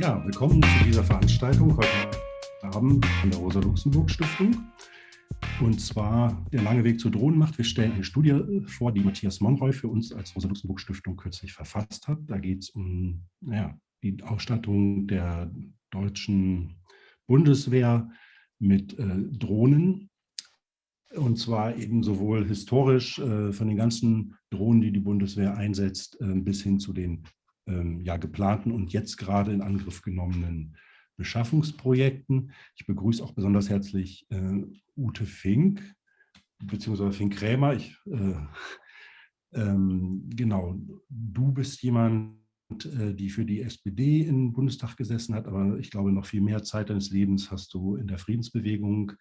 Ja, willkommen zu dieser Veranstaltung heute Abend von der Rosa-Luxemburg-Stiftung. Und zwar der lange Weg zur Drohnenmacht. Wir stellen eine Studie vor, die Matthias Monroy für uns als Rosa-Luxemburg-Stiftung kürzlich verfasst hat. Da geht es um ja, die Ausstattung der deutschen Bundeswehr mit äh, Drohnen. Und zwar eben sowohl historisch äh, von den ganzen Drohnen, die die Bundeswehr einsetzt, äh, bis hin zu den ähm, ja, geplanten und jetzt gerade in Angriff genommenen Beschaffungsprojekten. Ich begrüße auch besonders herzlich äh, Ute Fink, beziehungsweise Fink Krämer. Ich, äh, ähm, genau, du bist jemand, äh, die für die SPD im Bundestag gesessen hat, aber ich glaube, noch viel mehr Zeit deines Lebens hast du in der Friedensbewegung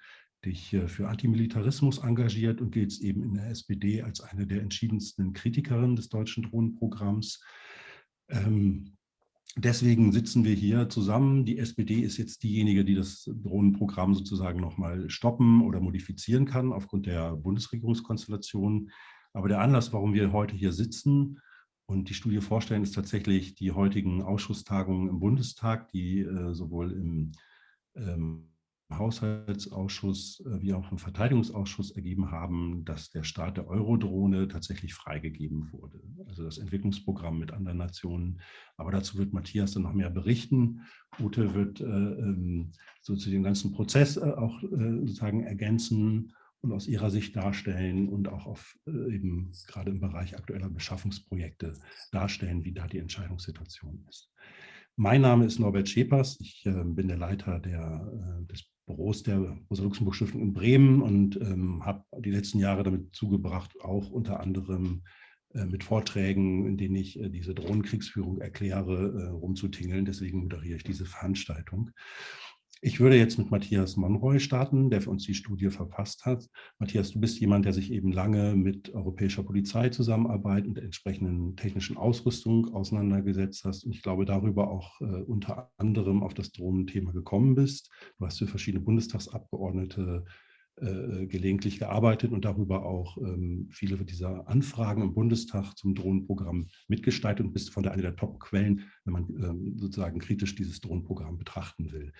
dich äh, für Antimilitarismus engagiert und gilt eben in der SPD als eine der entschiedensten Kritikerinnen des deutschen Drohnenprogramms. Ähm, deswegen sitzen wir hier zusammen. Die SPD ist jetzt diejenige, die das Drohnenprogramm sozusagen nochmal stoppen oder modifizieren kann aufgrund der Bundesregierungskonstellation. Aber der Anlass, warum wir heute hier sitzen und die Studie vorstellen, ist tatsächlich die heutigen Ausschusstagungen im Bundestag, die äh, sowohl im ähm, Haushaltsausschuss äh, wie auch im Verteidigungsausschuss ergeben haben, dass der Start der Eurodrohne tatsächlich freigegeben wurde. Also das Entwicklungsprogramm mit anderen Nationen. Aber dazu wird Matthias dann noch mehr berichten. Ute wird äh, ähm, so zu dem ganzen Prozess äh, auch sozusagen ergänzen und aus ihrer Sicht darstellen und auch auf eben gerade im Bereich aktueller Beschaffungsprojekte darstellen, wie da die Entscheidungssituation ist. Mein Name ist Norbert Schepers. Ich äh, bin der Leiter der, äh, des Büros der Rosa-Luxemburg-Stiftung in Bremen und ähm, habe die letzten Jahre damit zugebracht, auch unter anderem äh, mit Vorträgen, in denen ich äh, diese Drohnenkriegsführung erkläre, äh, rumzutingeln. Deswegen moderiere ich diese Veranstaltung. Ich würde jetzt mit Matthias Monroy starten, der für uns die Studie verfasst hat. Matthias, du bist jemand, der sich eben lange mit europäischer Polizei zusammenarbeit und der entsprechenden technischen Ausrüstung auseinandergesetzt hast und ich glaube darüber auch äh, unter anderem auf das Drohnenthema gekommen bist. Du hast für verschiedene Bundestagsabgeordnete äh, gelegentlich gearbeitet und darüber auch ähm, viele dieser Anfragen im Bundestag zum Drohnenprogramm mitgestaltet und bist von der eine der Top-Quellen, wenn man ähm, sozusagen kritisch dieses Drohnenprogramm betrachten will.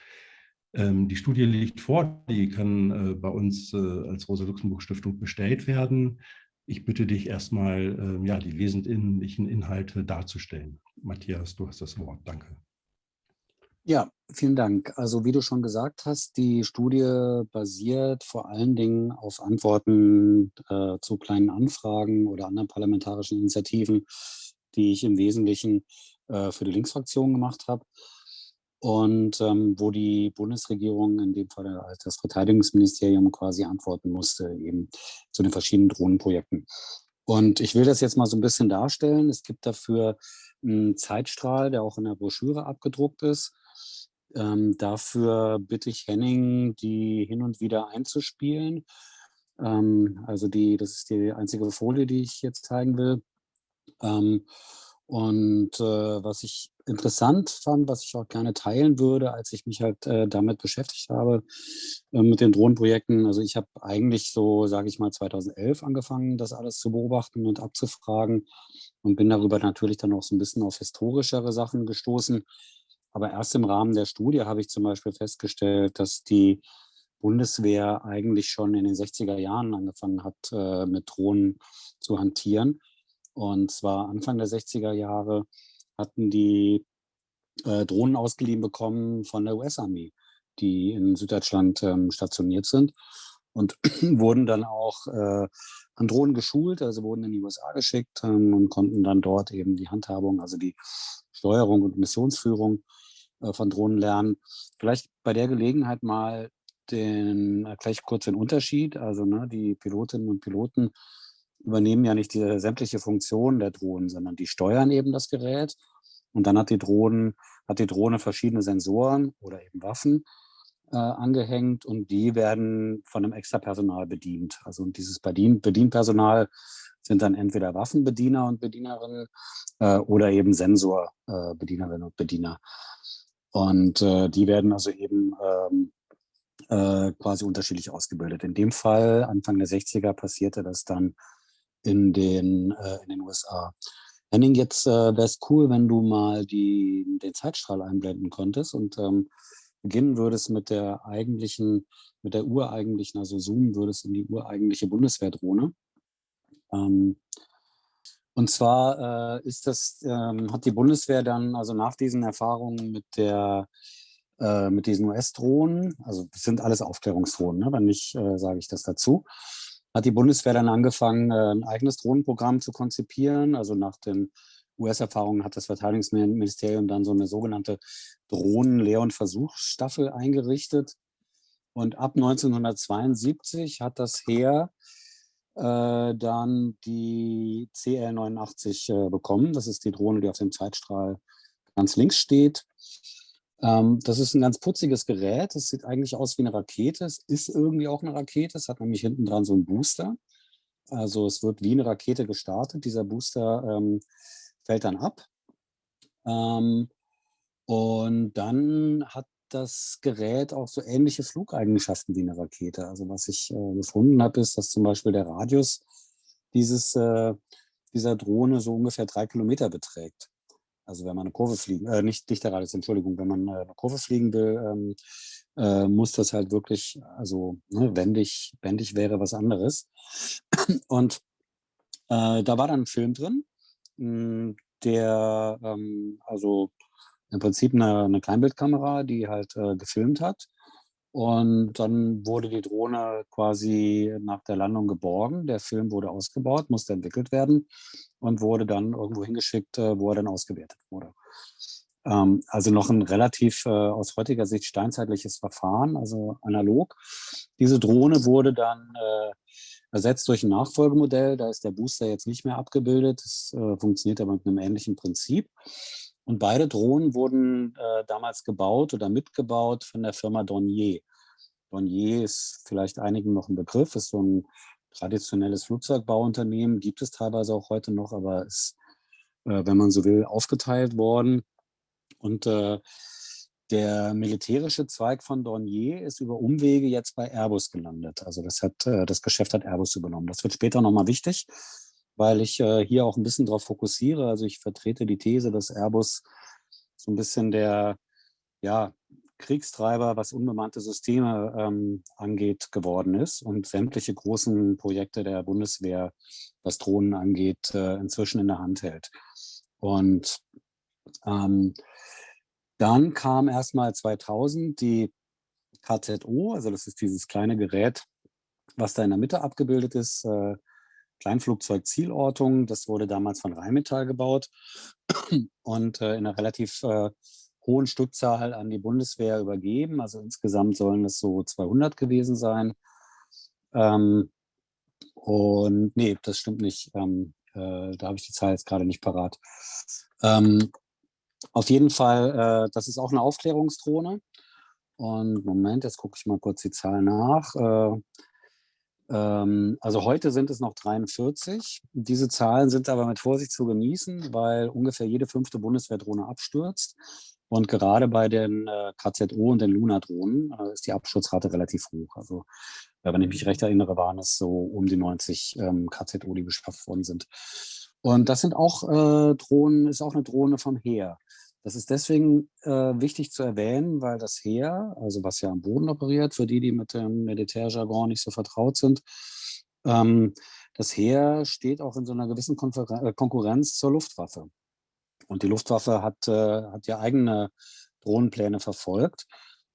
Ähm, die Studie liegt vor, die kann äh, bei uns äh, als Rosa-Luxemburg-Stiftung bestellt werden. Ich bitte dich erstmal, ähm, ja, die wesentlichen Inhalte darzustellen. Matthias, du hast das Wort. Danke. Ja, vielen Dank. Also wie du schon gesagt hast, die Studie basiert vor allen Dingen auf Antworten äh, zu kleinen Anfragen oder anderen parlamentarischen Initiativen, die ich im Wesentlichen äh, für die Linksfraktion gemacht habe und ähm, wo die Bundesregierung, in dem Fall das Verteidigungsministerium, quasi antworten musste, eben zu den verschiedenen Drohnenprojekten. Und ich will das jetzt mal so ein bisschen darstellen. Es gibt dafür einen Zeitstrahl, der auch in der Broschüre abgedruckt ist. Ähm, dafür bitte ich Henning, die hin und wieder einzuspielen. Ähm, also die, das ist die einzige Folie, die ich jetzt zeigen will. Ähm, und äh, was ich interessant fand, was ich auch gerne teilen würde, als ich mich halt äh, damit beschäftigt habe, äh, mit den Drohnenprojekten. Also ich habe eigentlich so, sage ich mal, 2011 angefangen, das alles zu beobachten und abzufragen und bin darüber natürlich dann auch so ein bisschen auf historischere Sachen gestoßen. Aber erst im Rahmen der Studie habe ich zum Beispiel festgestellt, dass die Bundeswehr eigentlich schon in den 60er Jahren angefangen hat, äh, mit Drohnen zu hantieren und zwar Anfang der 60er Jahre hatten die äh, Drohnen ausgeliehen bekommen von der US-Armee, die in Süddeutschland ähm, stationiert sind und wurden dann auch äh, an Drohnen geschult, also wurden in die USA geschickt ähm, und konnten dann dort eben die Handhabung, also die Steuerung und Missionsführung äh, von Drohnen lernen. Vielleicht bei der Gelegenheit mal den, äh, gleich kurz den Unterschied. Also ne, die Pilotinnen und Piloten übernehmen ja nicht die sämtliche Funktion der Drohnen, sondern die steuern eben das Gerät. Und dann hat die, Drohnen, hat die Drohne verschiedene Sensoren oder eben Waffen äh, angehängt und die werden von einem extra Personal bedient. Also dieses Bedien Bedienpersonal sind dann entweder Waffenbediener und Bedienerinnen äh, oder eben Sensorbedienerinnen äh, und Bediener. Und äh, die werden also eben ähm, äh, quasi unterschiedlich ausgebildet. In dem Fall, Anfang der 60er, passierte das dann in den, äh, in den USA. Henning, jetzt äh, wäre es cool, wenn du mal die, den Zeitstrahl einblenden könntest und ähm, beginnen würdest mit der eigentlichen, mit der ureigentlichen, also zoomen würdest in die ureigentliche Bundeswehrdrohne. Ähm, und zwar äh, ist das, ähm, hat die Bundeswehr dann, also nach diesen Erfahrungen mit der äh, mit diesen US-Drohnen, also das sind alles Aufklärungsdrohnen, ne? wenn nicht, äh, sage ich das dazu, hat die Bundeswehr dann angefangen, äh, ein eigenes Drohnenprogramm zu konzipieren. Also nach den US-Erfahrungen hat das Verteidigungsministerium dann so eine sogenannte Drohnen-Lehr- und Versuchsstaffel eingerichtet. Und ab 1972 hat das Heer äh, dann die CL-89 äh, bekommen. Das ist die Drohne, die auf dem Zeitstrahl ganz links steht. Ähm, das ist ein ganz putziges Gerät. Es sieht eigentlich aus wie eine Rakete. Es ist irgendwie auch eine Rakete. Es hat nämlich hinten dran so einen Booster. Also es wird wie eine Rakete gestartet. Dieser Booster ähm, fällt dann ab. Ähm, und dann hat das Gerät auch so ähnliche Flugeigenschaften wie eine Rakete. Also was ich äh, gefunden habe, ist, dass zum Beispiel der Radius dieses, äh, dieser Drohne so ungefähr drei Kilometer beträgt. Also wenn man eine Kurve fliegen, äh, nicht Dichterradius, Entschuldigung, wenn man äh, eine Kurve fliegen will, ähm, äh, muss das halt wirklich, also ne, wendig, wendig wäre was anderes. Und äh, da war dann ein Film drin, hm, der ähm, also im Prinzip eine, eine Kleinbildkamera, die halt äh, gefilmt hat. Und dann wurde die Drohne quasi nach der Landung geborgen. Der Film wurde ausgebaut, musste entwickelt werden und wurde dann irgendwo hingeschickt, äh, wo er dann ausgewertet wurde. Ähm, also noch ein relativ äh, aus heutiger Sicht steinzeitliches Verfahren, also analog. Diese Drohne wurde dann äh, ersetzt durch ein Nachfolgemodell. Da ist der Booster jetzt nicht mehr abgebildet. Das funktioniert aber mit einem ähnlichen Prinzip. Und beide Drohnen wurden äh, damals gebaut oder mitgebaut von der Firma Dornier. Dornier ist vielleicht einigen noch ein Begriff, ist so ein traditionelles Flugzeugbauunternehmen, gibt es teilweise auch heute noch, aber ist, äh, wenn man so will, aufgeteilt worden. Und äh, der militärische Zweig von Dornier ist über Umwege jetzt bei Airbus gelandet. Also das, hat, äh, das Geschäft hat Airbus übernommen. Das wird später nochmal wichtig, weil ich äh, hier auch ein bisschen darauf fokussiere. Also ich vertrete die These, dass Airbus so ein bisschen der ja, Kriegstreiber, was unbemannte Systeme ähm, angeht, geworden ist und sämtliche großen Projekte der Bundeswehr, was Drohnen angeht, äh, inzwischen in der Hand hält. Und ähm, dann kam erstmal 2000 die KZO, also das ist dieses kleine Gerät, was da in der Mitte abgebildet ist, äh, Kleinflugzeug-Zielortung. Das wurde damals von Rheinmetall gebaut und äh, in einer relativ äh, hohen Stückzahl an die Bundeswehr übergeben. Also insgesamt sollen es so 200 gewesen sein. Ähm, und nee, das stimmt nicht. Ähm, äh, da habe ich die Zahl jetzt gerade nicht parat. Ähm, auf jeden Fall, äh, das ist auch eine Aufklärungsdrohne. Und Moment, jetzt gucke ich mal kurz die Zahl nach. Äh, also heute sind es noch 43. Diese Zahlen sind aber mit Vorsicht zu genießen, weil ungefähr jede fünfte Bundeswehrdrohne abstürzt. Und gerade bei den äh, KZO und den Luna-Drohnen äh, ist die Absturzrate relativ hoch. Also äh, wenn ich mich recht erinnere, waren es so um die 90 ähm, KZO, die beschafft worden sind. Und das sind auch Drohnen, ist auch eine Drohne vom Heer. Das ist deswegen äh, wichtig zu erwähnen, weil das Heer, also was ja am Boden operiert, für die, die mit dem Militärjargon nicht so vertraut sind, ähm, das Heer steht auch in so einer gewissen Konfer äh, Konkurrenz zur Luftwaffe. Und die Luftwaffe hat, äh, hat ja eigene Drohnenpläne verfolgt.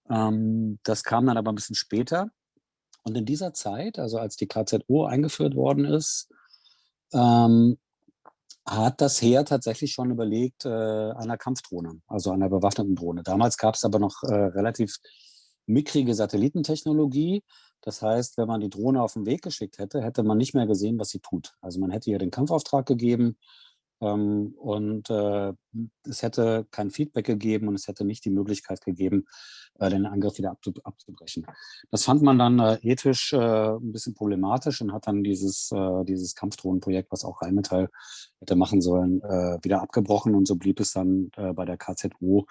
Ähm, das kam dann aber ein bisschen später. Und in dieser Zeit, also als die KZO eingeführt worden ist, ähm, hat das Heer tatsächlich schon überlegt, äh, einer Kampfdrohne, also einer bewaffneten Drohne. Damals gab es aber noch äh, relativ mickrige Satellitentechnologie. Das heißt, wenn man die Drohne auf den Weg geschickt hätte, hätte man nicht mehr gesehen, was sie tut. Also man hätte ihr den Kampfauftrag gegeben ähm, und äh, es hätte kein Feedback gegeben und es hätte nicht die Möglichkeit gegeben, den Angriff wieder abzubrechen. Das fand man dann äh, ethisch äh, ein bisschen problematisch und hat dann dieses, äh, dieses Kampfdrohnenprojekt, was auch Rheinmetall hätte machen sollen, äh, wieder abgebrochen und so blieb es dann bei der KZO,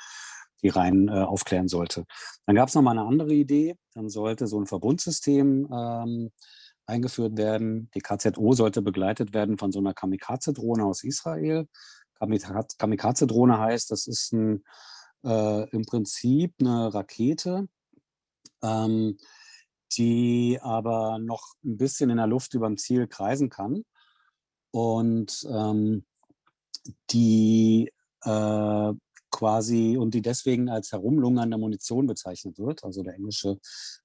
die rein aufklären sollte. Dann gab es noch mal eine andere Idee, dann sollte so ein Verbundsystem ähm, eingeführt werden. Die KZO sollte begleitet werden von so einer Kamikaze-Drohne aus Israel. Kamikaze-Drohne heißt, das ist ein, äh, im Prinzip eine Rakete, ähm, die aber noch ein bisschen in der Luft über dem Ziel kreisen kann. Und ähm, die äh, quasi und die deswegen als herumlungernde Munition bezeichnet wird. Also der englische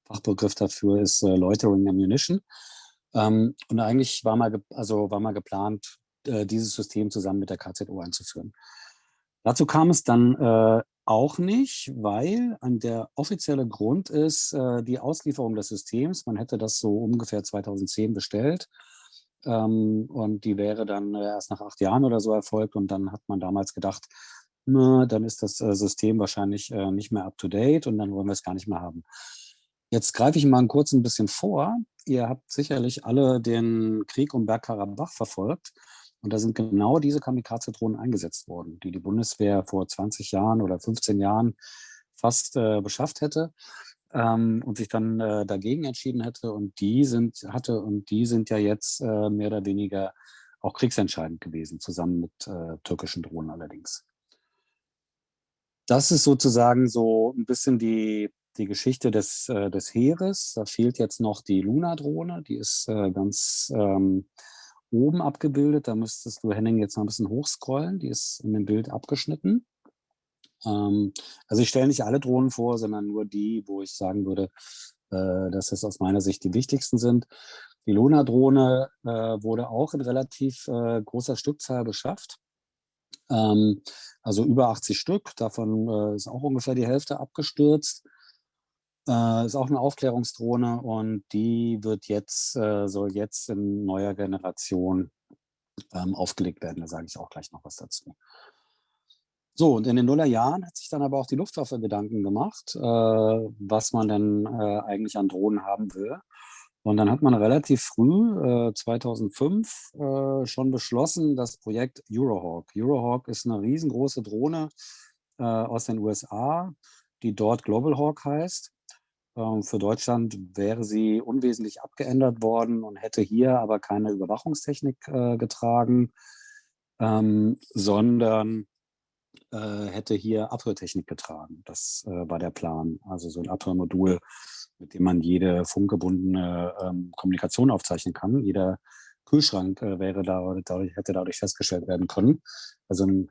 Fachbegriff dafür ist äh, Loitering Ammunition. Ähm, und eigentlich war mal, also war mal geplant, äh, dieses System zusammen mit der KZO einzuführen. Dazu kam es dann äh, auch nicht, weil der offizielle Grund ist äh, die Auslieferung des Systems. Man hätte das so ungefähr 2010 bestellt ähm, und die wäre dann äh, erst nach acht Jahren oder so erfolgt. Und dann hat man damals gedacht, na, dann ist das äh, System wahrscheinlich äh, nicht mehr up-to-date und dann wollen wir es gar nicht mehr haben. Jetzt greife ich mal kurz ein bisschen vor. Ihr habt sicherlich alle den Krieg um Bergkarabach verfolgt. Und da sind genau diese Kamikaze-Drohnen eingesetzt worden, die die Bundeswehr vor 20 Jahren oder 15 Jahren fast äh, beschafft hätte ähm, und sich dann äh, dagegen entschieden hätte. Und die sind, hatte, und die sind ja jetzt äh, mehr oder weniger auch kriegsentscheidend gewesen, zusammen mit äh, türkischen Drohnen allerdings. Das ist sozusagen so ein bisschen die, die Geschichte des, äh, des Heeres. Da fehlt jetzt noch die Luna-Drohne, die ist äh, ganz ähm, oben abgebildet. Da müsstest du, Henning, jetzt noch ein bisschen hochscrollen. Die ist in dem Bild abgeschnitten. Ähm, also ich stelle nicht alle Drohnen vor, sondern nur die, wo ich sagen würde, äh, dass es aus meiner Sicht die wichtigsten sind. Die Luna-Drohne äh, wurde auch in relativ äh, großer Stückzahl beschafft. Ähm, also über 80 Stück, davon äh, ist auch ungefähr die Hälfte abgestürzt. Äh, ist auch eine Aufklärungsdrohne und die wird jetzt, äh, soll jetzt in neuer Generation ähm, aufgelegt werden. Da sage ich auch gleich noch was dazu. So, und in den Nullerjahren hat sich dann aber auch die Luftwaffe Gedanken gemacht, äh, was man denn äh, eigentlich an Drohnen haben will. Und dann hat man relativ früh, äh, 2005, äh, schon beschlossen, das Projekt Eurohawk. Eurohawk ist eine riesengroße Drohne äh, aus den USA, die dort Global Hawk heißt. Ähm, für Deutschland wäre sie unwesentlich abgeändert worden und hätte hier aber keine Überwachungstechnik äh, getragen, ähm, sondern äh, hätte hier Abhörtechnik getragen. Das äh, war der Plan. Also so ein Abhörmodul, mit dem man jede funkgebundene ähm, Kommunikation aufzeichnen kann. Jeder Kühlschrank äh, wäre da, dadurch, hätte dadurch festgestellt werden können. Also ein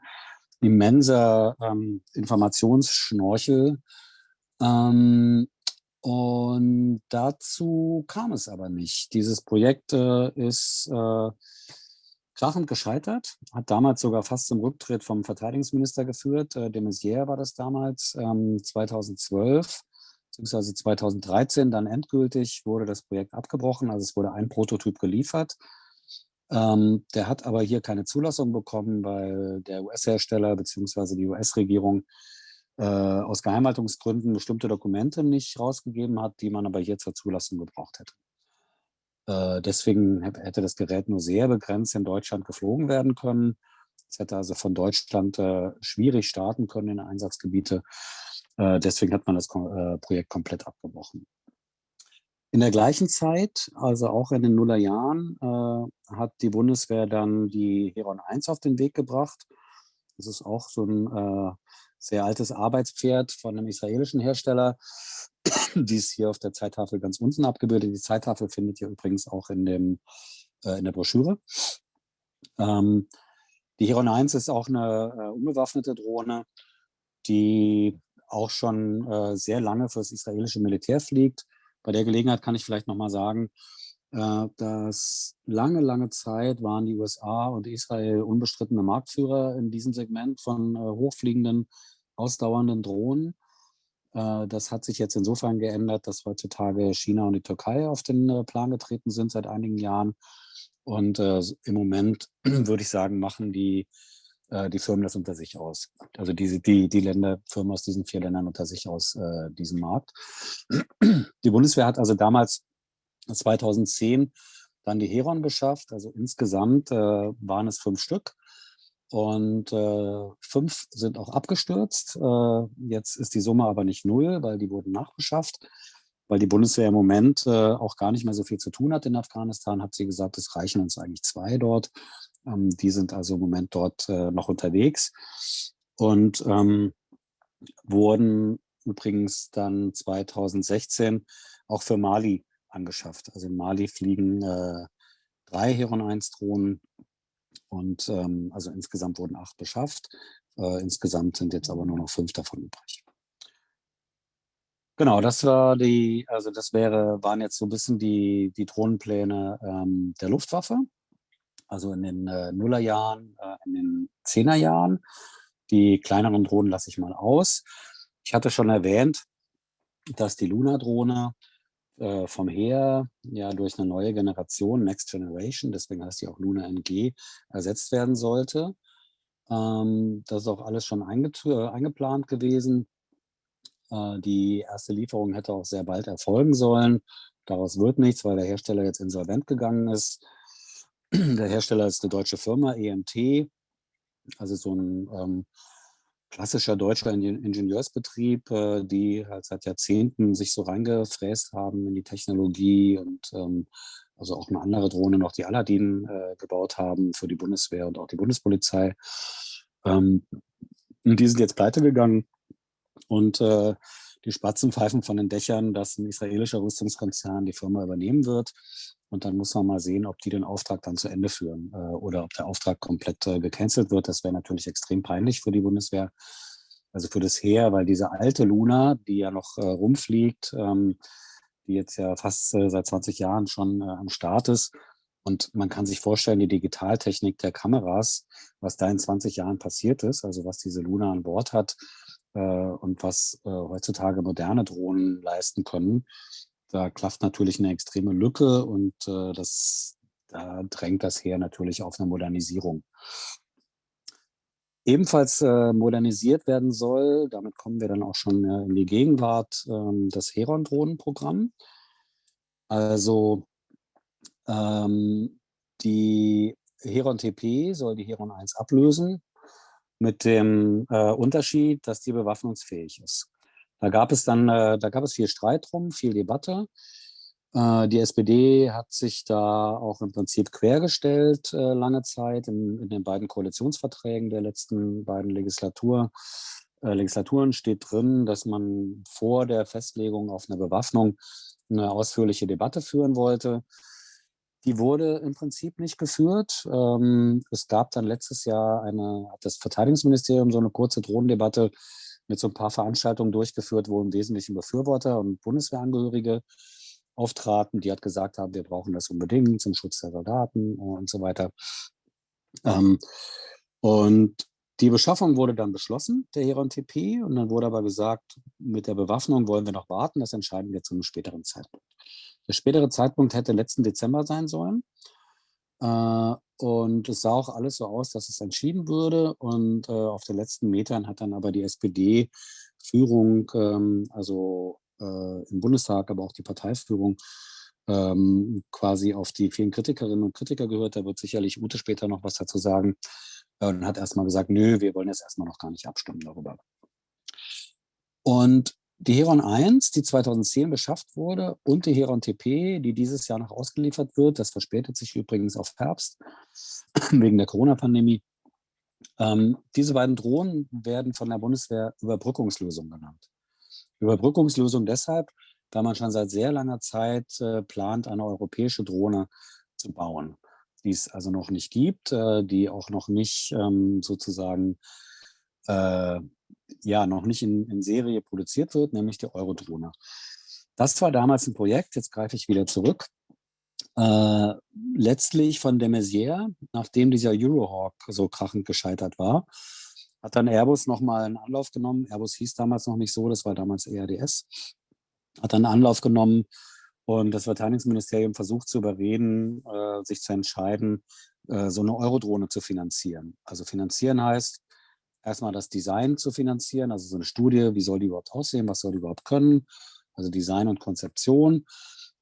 immenser ähm, Informationsschnorchel. Ähm, und dazu kam es aber nicht. Dieses Projekt äh, ist äh, krachend gescheitert, hat damals sogar fast zum Rücktritt vom Verteidigungsminister geführt. Äh, de Maizière war das damals, ähm, 2012 bzw. 2013 dann endgültig wurde das Projekt abgebrochen. Also es wurde ein Prototyp geliefert. Ähm, der hat aber hier keine Zulassung bekommen, weil der US-Hersteller bzw. die US-Regierung aus Geheimhaltungsgründen bestimmte Dokumente nicht rausgegeben hat, die man aber hier zur Zulassung gebraucht hätte. Äh, deswegen hätte das Gerät nur sehr begrenzt in Deutschland geflogen werden können. Es hätte also von Deutschland äh, schwierig starten können in Einsatzgebiete. Äh, deswegen hat man das äh, Projekt komplett abgebrochen. In der gleichen Zeit, also auch in den Nullerjahren, äh, hat die Bundeswehr dann die Heron 1 auf den Weg gebracht. Das ist auch so ein äh, sehr altes Arbeitspferd von einem israelischen Hersteller, die ist hier auf der Zeittafel ganz unten abgebildet. Die Zeittafel findet ihr übrigens auch in, dem, äh, in der Broschüre. Ähm, die Heron 1 ist auch eine äh, unbewaffnete Drohne, die auch schon äh, sehr lange für das israelische Militär fliegt. Bei der Gelegenheit kann ich vielleicht nochmal sagen, dass lange, lange Zeit waren die USA und Israel unbestrittene Marktführer in diesem Segment von äh, hochfliegenden, ausdauernden Drohnen. Äh, das hat sich jetzt insofern geändert, dass heutzutage China und die Türkei auf den äh, Plan getreten sind seit einigen Jahren. Und äh, im Moment würde ich sagen, machen die, die Firmen das unter sich aus. Also diese, die, die Länder, Firmen aus diesen vier Ländern unter sich aus äh, diesem Markt. Die Bundeswehr hat also damals 2010 dann die Heron beschafft. Also insgesamt äh, waren es fünf Stück. Und äh, fünf sind auch abgestürzt. Äh, jetzt ist die Summe aber nicht null, weil die wurden nachbeschafft. Weil die Bundeswehr im Moment äh, auch gar nicht mehr so viel zu tun hat in Afghanistan, hat sie gesagt, es reichen uns eigentlich zwei dort. Ähm, die sind also im Moment dort äh, noch unterwegs und ähm, wurden übrigens dann 2016 auch für Mali angeschafft. Also in Mali fliegen äh, drei Heron 1 Drohnen und ähm, also insgesamt wurden acht beschafft. Äh, insgesamt sind jetzt aber nur noch fünf davon übrig. Genau, das war die, also das wäre, waren jetzt so ein bisschen die, die Drohnenpläne ähm, der Luftwaffe. Also in den äh, Nullerjahren, äh, in den Zehnerjahren. Die kleineren Drohnen lasse ich mal aus. Ich hatte schon erwähnt, dass die Luna-Drohne äh, vom Heer ja durch eine neue Generation, Next Generation, deswegen heißt die auch Luna NG, ersetzt werden sollte. Ähm, das ist auch alles schon eingeplant gewesen. Äh, die erste Lieferung hätte auch sehr bald erfolgen sollen. Daraus wird nichts, weil der Hersteller jetzt insolvent gegangen ist. Der Hersteller ist eine deutsche Firma, EMT, also so ein ähm, klassischer deutscher Ingenieursbetrieb, äh, die halt seit Jahrzehnten sich so reingefräst haben in die Technologie und ähm, also auch eine andere Drohne noch, die Aladdin äh, gebaut haben für die Bundeswehr und auch die Bundespolizei. Ähm, und die sind jetzt pleite gegangen und äh, die Spatzen pfeifen von den Dächern, dass ein israelischer Rüstungskonzern die Firma übernehmen wird. Und dann muss man mal sehen, ob die den Auftrag dann zu Ende führen äh, oder ob der Auftrag komplett äh, gecancelt wird. Das wäre natürlich extrem peinlich für die Bundeswehr, also für das Heer, weil diese alte Luna, die ja noch äh, rumfliegt, ähm, die jetzt ja fast äh, seit 20 Jahren schon äh, am Start ist, und man kann sich vorstellen, die Digitaltechnik der Kameras, was da in 20 Jahren passiert ist, also was diese Luna an Bord hat, äh, und was äh, heutzutage moderne Drohnen leisten können. Da klafft natürlich eine extreme Lücke und äh, das, da drängt das Heer natürlich auf eine Modernisierung. Ebenfalls äh, modernisiert werden soll, damit kommen wir dann auch schon äh, in die Gegenwart, ähm, das Heron-Drohnenprogramm. Also ähm, die Heron TP soll die Heron 1 ablösen mit dem äh, Unterschied, dass die bewaffnungsfähig ist. Da gab es dann, äh, da gab es viel Streit drum, viel Debatte. Äh, die SPD hat sich da auch im Prinzip quergestellt äh, lange Zeit in, in, den beiden Koalitionsverträgen der letzten beiden Legislatur, äh, Legislaturen steht drin, dass man vor der Festlegung auf eine Bewaffnung eine ausführliche Debatte führen wollte. Die wurde im Prinzip nicht geführt. Ähm, es gab dann letztes Jahr eine, hat das Verteidigungsministerium so eine kurze Drohnendebatte mit so ein paar Veranstaltungen durchgeführt, wo im Wesentlichen Befürworter und Bundeswehrangehörige auftraten, die hat gesagt haben, wir brauchen das unbedingt zum Schutz der Soldaten und so weiter. Ähm, und die Beschaffung wurde dann beschlossen, der Heron TP, und dann wurde aber gesagt, mit der Bewaffnung wollen wir noch warten, das entscheiden wir zu einem späteren Zeitpunkt. Der spätere Zeitpunkt hätte letzten Dezember sein sollen. Äh, und es sah auch alles so aus, dass es entschieden würde. Und äh, auf den letzten Metern hat dann aber die SPD-Führung, ähm, also äh, im Bundestag, aber auch die Parteiführung, ähm, quasi auf die vielen Kritikerinnen und Kritiker gehört. Da wird sicherlich Ute später noch was dazu sagen. Und hat erstmal gesagt, nö, wir wollen jetzt erstmal noch gar nicht abstimmen darüber. Und die Heron 1, die 2010 beschafft wurde, und die Heron TP, die dieses Jahr noch ausgeliefert wird, das verspätet sich übrigens auf Herbst wegen der Corona-Pandemie. Ähm, diese beiden Drohnen werden von der Bundeswehr Überbrückungslösung genannt. Überbrückungslösung deshalb, da man schon seit sehr langer Zeit äh, plant, eine europäische Drohne zu bauen, die es also noch nicht gibt, äh, die auch noch nicht ähm, sozusagen äh, ja noch nicht in, in Serie produziert wird, nämlich die Eurodrohne. Das war damals ein Projekt, jetzt greife ich wieder zurück, äh, letztlich von de Maizière, nachdem dieser Eurohawk so krachend gescheitert war, hat dann Airbus nochmal einen Anlauf genommen. Airbus hieß damals noch nicht so, das war damals ERDS. Hat dann einen Anlauf genommen und das Verteidigungsministerium versucht zu überreden, äh, sich zu entscheiden, äh, so eine Eurodrohne zu finanzieren. Also finanzieren heißt, erstmal das Design zu finanzieren, also so eine Studie, wie soll die überhaupt aussehen, was soll die überhaupt können, also Design und Konzeption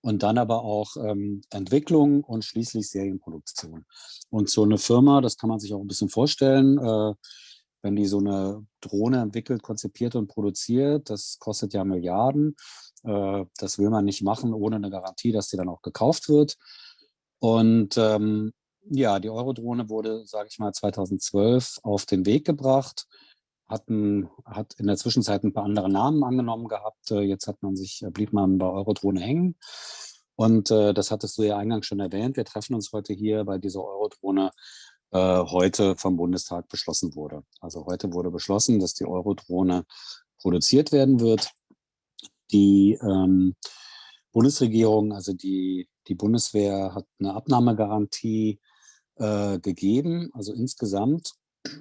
und dann aber auch ähm, Entwicklung und schließlich Serienproduktion. Und so eine Firma, das kann man sich auch ein bisschen vorstellen, äh, wenn die so eine Drohne entwickelt, konzipiert und produziert, das kostet ja Milliarden. Äh, das will man nicht machen ohne eine Garantie, dass die dann auch gekauft wird. Und ähm, ja, die Eurodrohne wurde, sage ich mal, 2012 auf den Weg gebracht, hatten, hat in der Zwischenzeit ein paar andere Namen angenommen gehabt. Äh, jetzt hat man sich, blieb man bei Eurodrohne hängen. Und äh, das hattest du ja eingangs schon erwähnt. Wir treffen uns heute hier bei dieser Eurodrohne äh, heute vom Bundestag beschlossen wurde. Also heute wurde beschlossen, dass die Eurodrohne produziert werden wird. Die ähm, Bundesregierung, also die, die Bundeswehr hat eine Abnahmegarantie äh, gegeben. Also insgesamt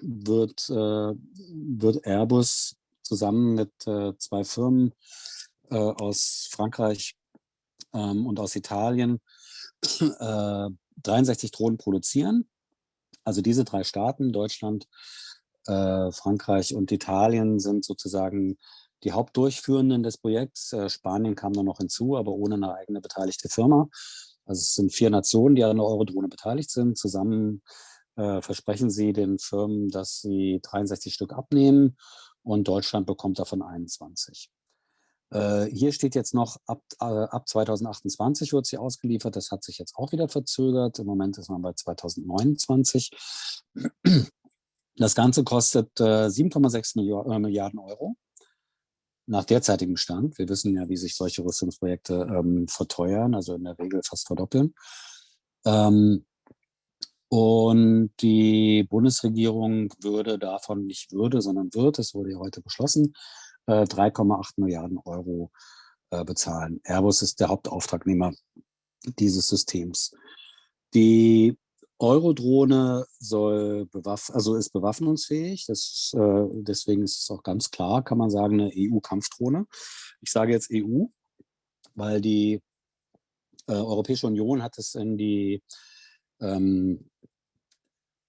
wird, äh, wird Airbus zusammen mit äh, zwei Firmen äh, aus Frankreich ähm, und aus Italien 63 äh, Drohnen produzieren. Also diese drei Staaten, Deutschland, Frankreich und Italien, sind sozusagen die Hauptdurchführenden des Projekts. Spanien kam dann noch hinzu, aber ohne eine eigene beteiligte Firma. Also es sind vier Nationen, die an der Eurodrohne beteiligt sind. Zusammen äh, versprechen sie den Firmen, dass sie 63 Stück abnehmen und Deutschland bekommt davon 21. Äh, hier steht jetzt noch, ab, äh, ab 2028 wird sie ausgeliefert. Das hat sich jetzt auch wieder verzögert. Im Moment ist man bei 2029. Das Ganze kostet äh, 7,6 äh, Milliarden Euro nach derzeitigem Stand. Wir wissen ja, wie sich solche Rüstungsprojekte ähm, verteuern, also in der Regel fast verdoppeln. Ähm, und die Bundesregierung würde davon nicht würde, sondern wird, es wurde ja heute beschlossen, 3,8 äh, Milliarden Euro äh, bezahlen. Airbus ist der Hauptauftragnehmer dieses Systems. Die Eurodrohne soll bewaff also ist bewaffnungsfähig. Das, äh, deswegen ist es auch ganz klar, kann man sagen, eine EU-Kampfdrohne. Ich sage jetzt EU, weil die äh, Europäische Union hat es in die ähm,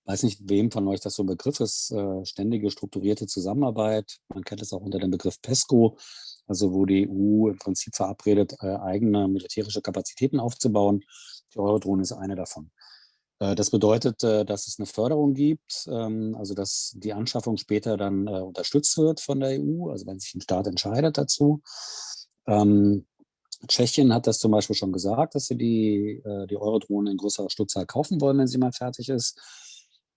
weiß nicht, wem von euch das so ein Begriff ist, äh, ständige strukturierte Zusammenarbeit. Man kennt es auch unter dem Begriff PESCO, also wo die EU im Prinzip verabredet, äh, eigene militärische Kapazitäten aufzubauen. Die Eurodrohne ist eine davon. Äh, das bedeutet, äh, dass es eine Förderung gibt, ähm, also dass die Anschaffung später dann äh, unterstützt wird von der EU, also wenn sich ein Staat entscheidet dazu. Ähm, Tschechien hat das zum Beispiel schon gesagt, dass sie die, die Eurodrohne in größerer Stückzahl kaufen wollen, wenn sie mal fertig ist.